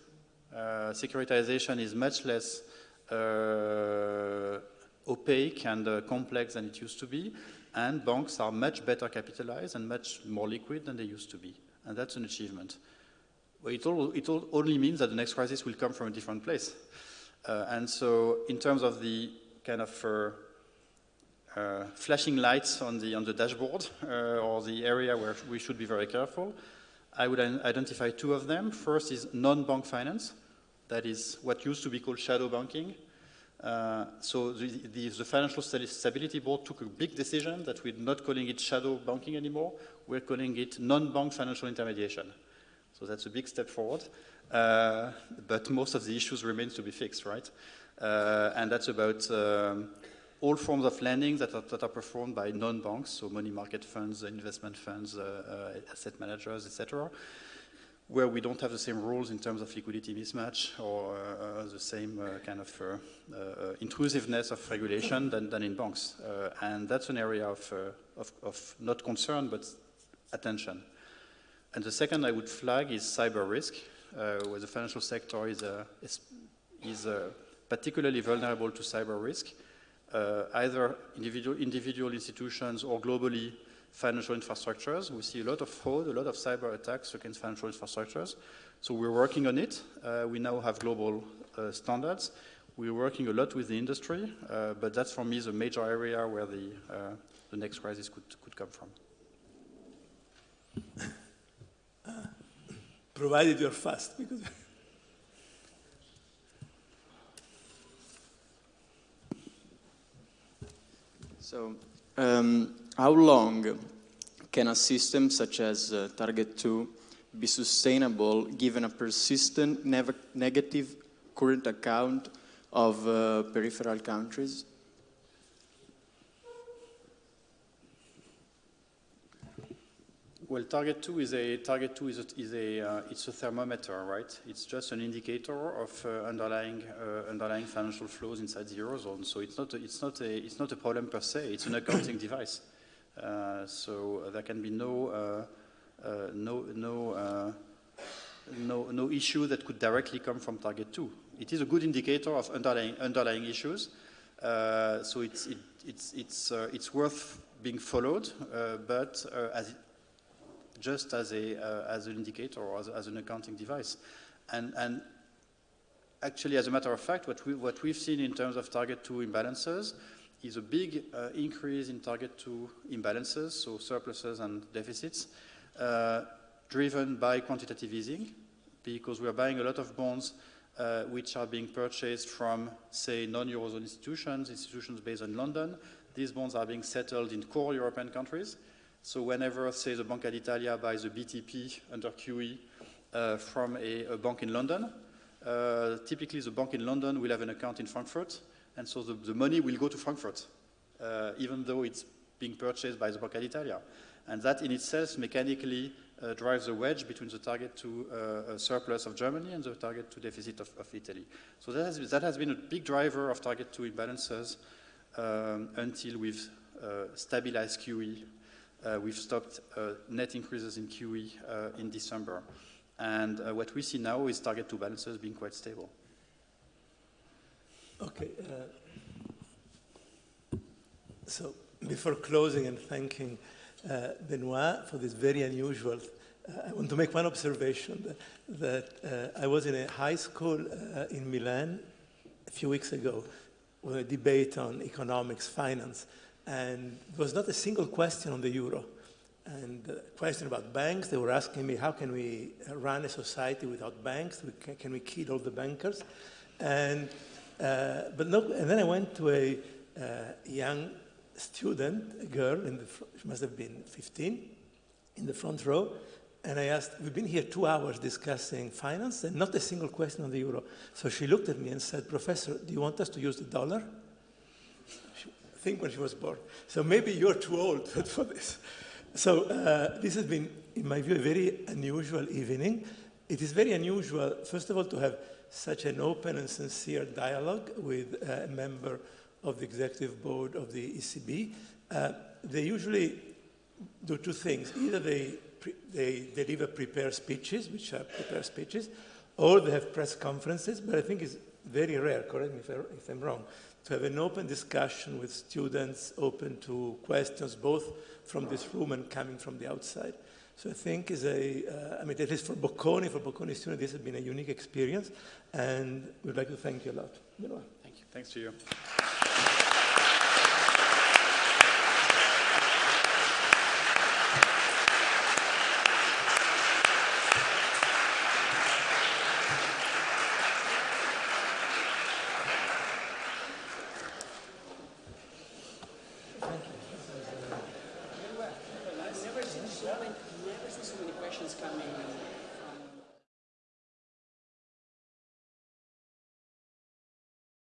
Uh, securitization is much less uh, opaque and uh, complex than it used to be, and banks are much better capitalized and much more liquid than they used to be. And that's an achievement. It, all, it all only means that the next crisis will come from a different place. Uh, and so in terms of the kind of uh, uh, flashing lights on the, on the dashboard or the area where we should be very careful, I would identify two of them. First is non-bank finance. That is what used to be called shadow banking. Uh, so the, the, the, Financial Stability Board took a big decision that we're not calling it shadow banking anymore. We're calling it non-bank financial intermediation. So that's a big step forward. Uh, but most of the issues remains to be fixed, right? Uh, and that's about um, all forms of lending that are, that are performed by non-banks, so money market funds, investment funds, uh, uh asset managers, etc., where we don't have the same rules in terms of liquidity mismatch or uh, the same kind of intrusiveness of regulation than, than in banks. and that's an area of, of, of not concern, but attention. And the second I would flag is cyber risk, uh, where the financial sector is, uh, is, is uh, particularly vulnerable to cyber risk, either individual, individual institutions or globally financial infrastructures. We see a lot of fraud, a lot of cyber attacks against financial infrastructures. So we're working on it. Uh, we now have global uh, standards. We're working a lot with the industry, but that's for me the major area where the, the next crisis could, could come from. provided you're fast. Because so, um, how long can a system such as uh, Target 2 be sustainable given a persistent negative current account of uh, peripheral countries? Well, target two is a target two is a, is a uh, it's a thermometer, right? It's just an indicator of uh, underlying uh, underlying financial flows inside the eurozone. So it's not a, it's not a it's not a problem per se. It's an accounting device. Uh, so there can be no uh, uh, no no no no issue that could directly come from target two. It is a good indicator of underlying underlying issues. so it's it, it's it's it's worth being followed, but as just as, a, uh, as an indicator or as, as, an accounting device. And, and actually, as a matter of fact, what, we, what we've seen in terms of target 2 imbalances is a big uh, increase in target 2 imbalances, so surpluses and deficits, uh, driven by quantitative easing, because we're buying a lot of bonds uh, which are being purchased from, say, non-Eurozone institutions, institutions based in London. These bonds are being settled in core European countries. So whenever, say, the Banca d'Italia buys a BTP under QE uh, from a, a, bank in London, uh, typically the bank in London will have an account in Frankfurt, and so the, the money will go to Frankfurt, uh, even though it's being purchased by the Banca d'Italia. And that in itself mechanically uh, drives a wedge between the target two uh, surplus of Germany and the target two deficit of, of Italy. So that has, that has, been a big driver of target two imbalances um, until we've uh, stabilized QE we've stopped uh, net increases in QE uh, in December. And what we see now is target two balances being quite stable. Okay. so before closing and thanking uh, Benoit for this very unusual, uh, I want to make one observation that, that uh, I was in a high school in Milan a few weeks ago with a debate on economics, finance, and there was not a single question on the euro. And the question about banks, they were asking me, how can we run a society without banks? Can we kill all the bankers? And, uh, but no, and then I went to a uh, young student, a girl, in the, she must have been 15, in the front row, and I asked, we've been here two hours discussing finance and not a single question on the euro. So she looked at me and said, Professor, do you want us to use the dollar? Think when she was born. So maybe you're too old for this. So uh, this has been, in my view, a very unusual evening. It is very unusual, first of all, to have such an open and sincere dialogue with a member of the executive board of the ECB. Uh, they usually do two things. Either they, they deliver prepared speeches, which are prepared speeches, or they have press conferences, but I think it's very rare, correct me if, I, if I'm wrong, to have an open discussion with students open to questions both from this room and coming from the outside. So I think is a, uh, I mean, at least for Bocconi, for Bocconi students, this has been a unique experience, and we'd like to thank you a lot. Thank you. Thanks to you.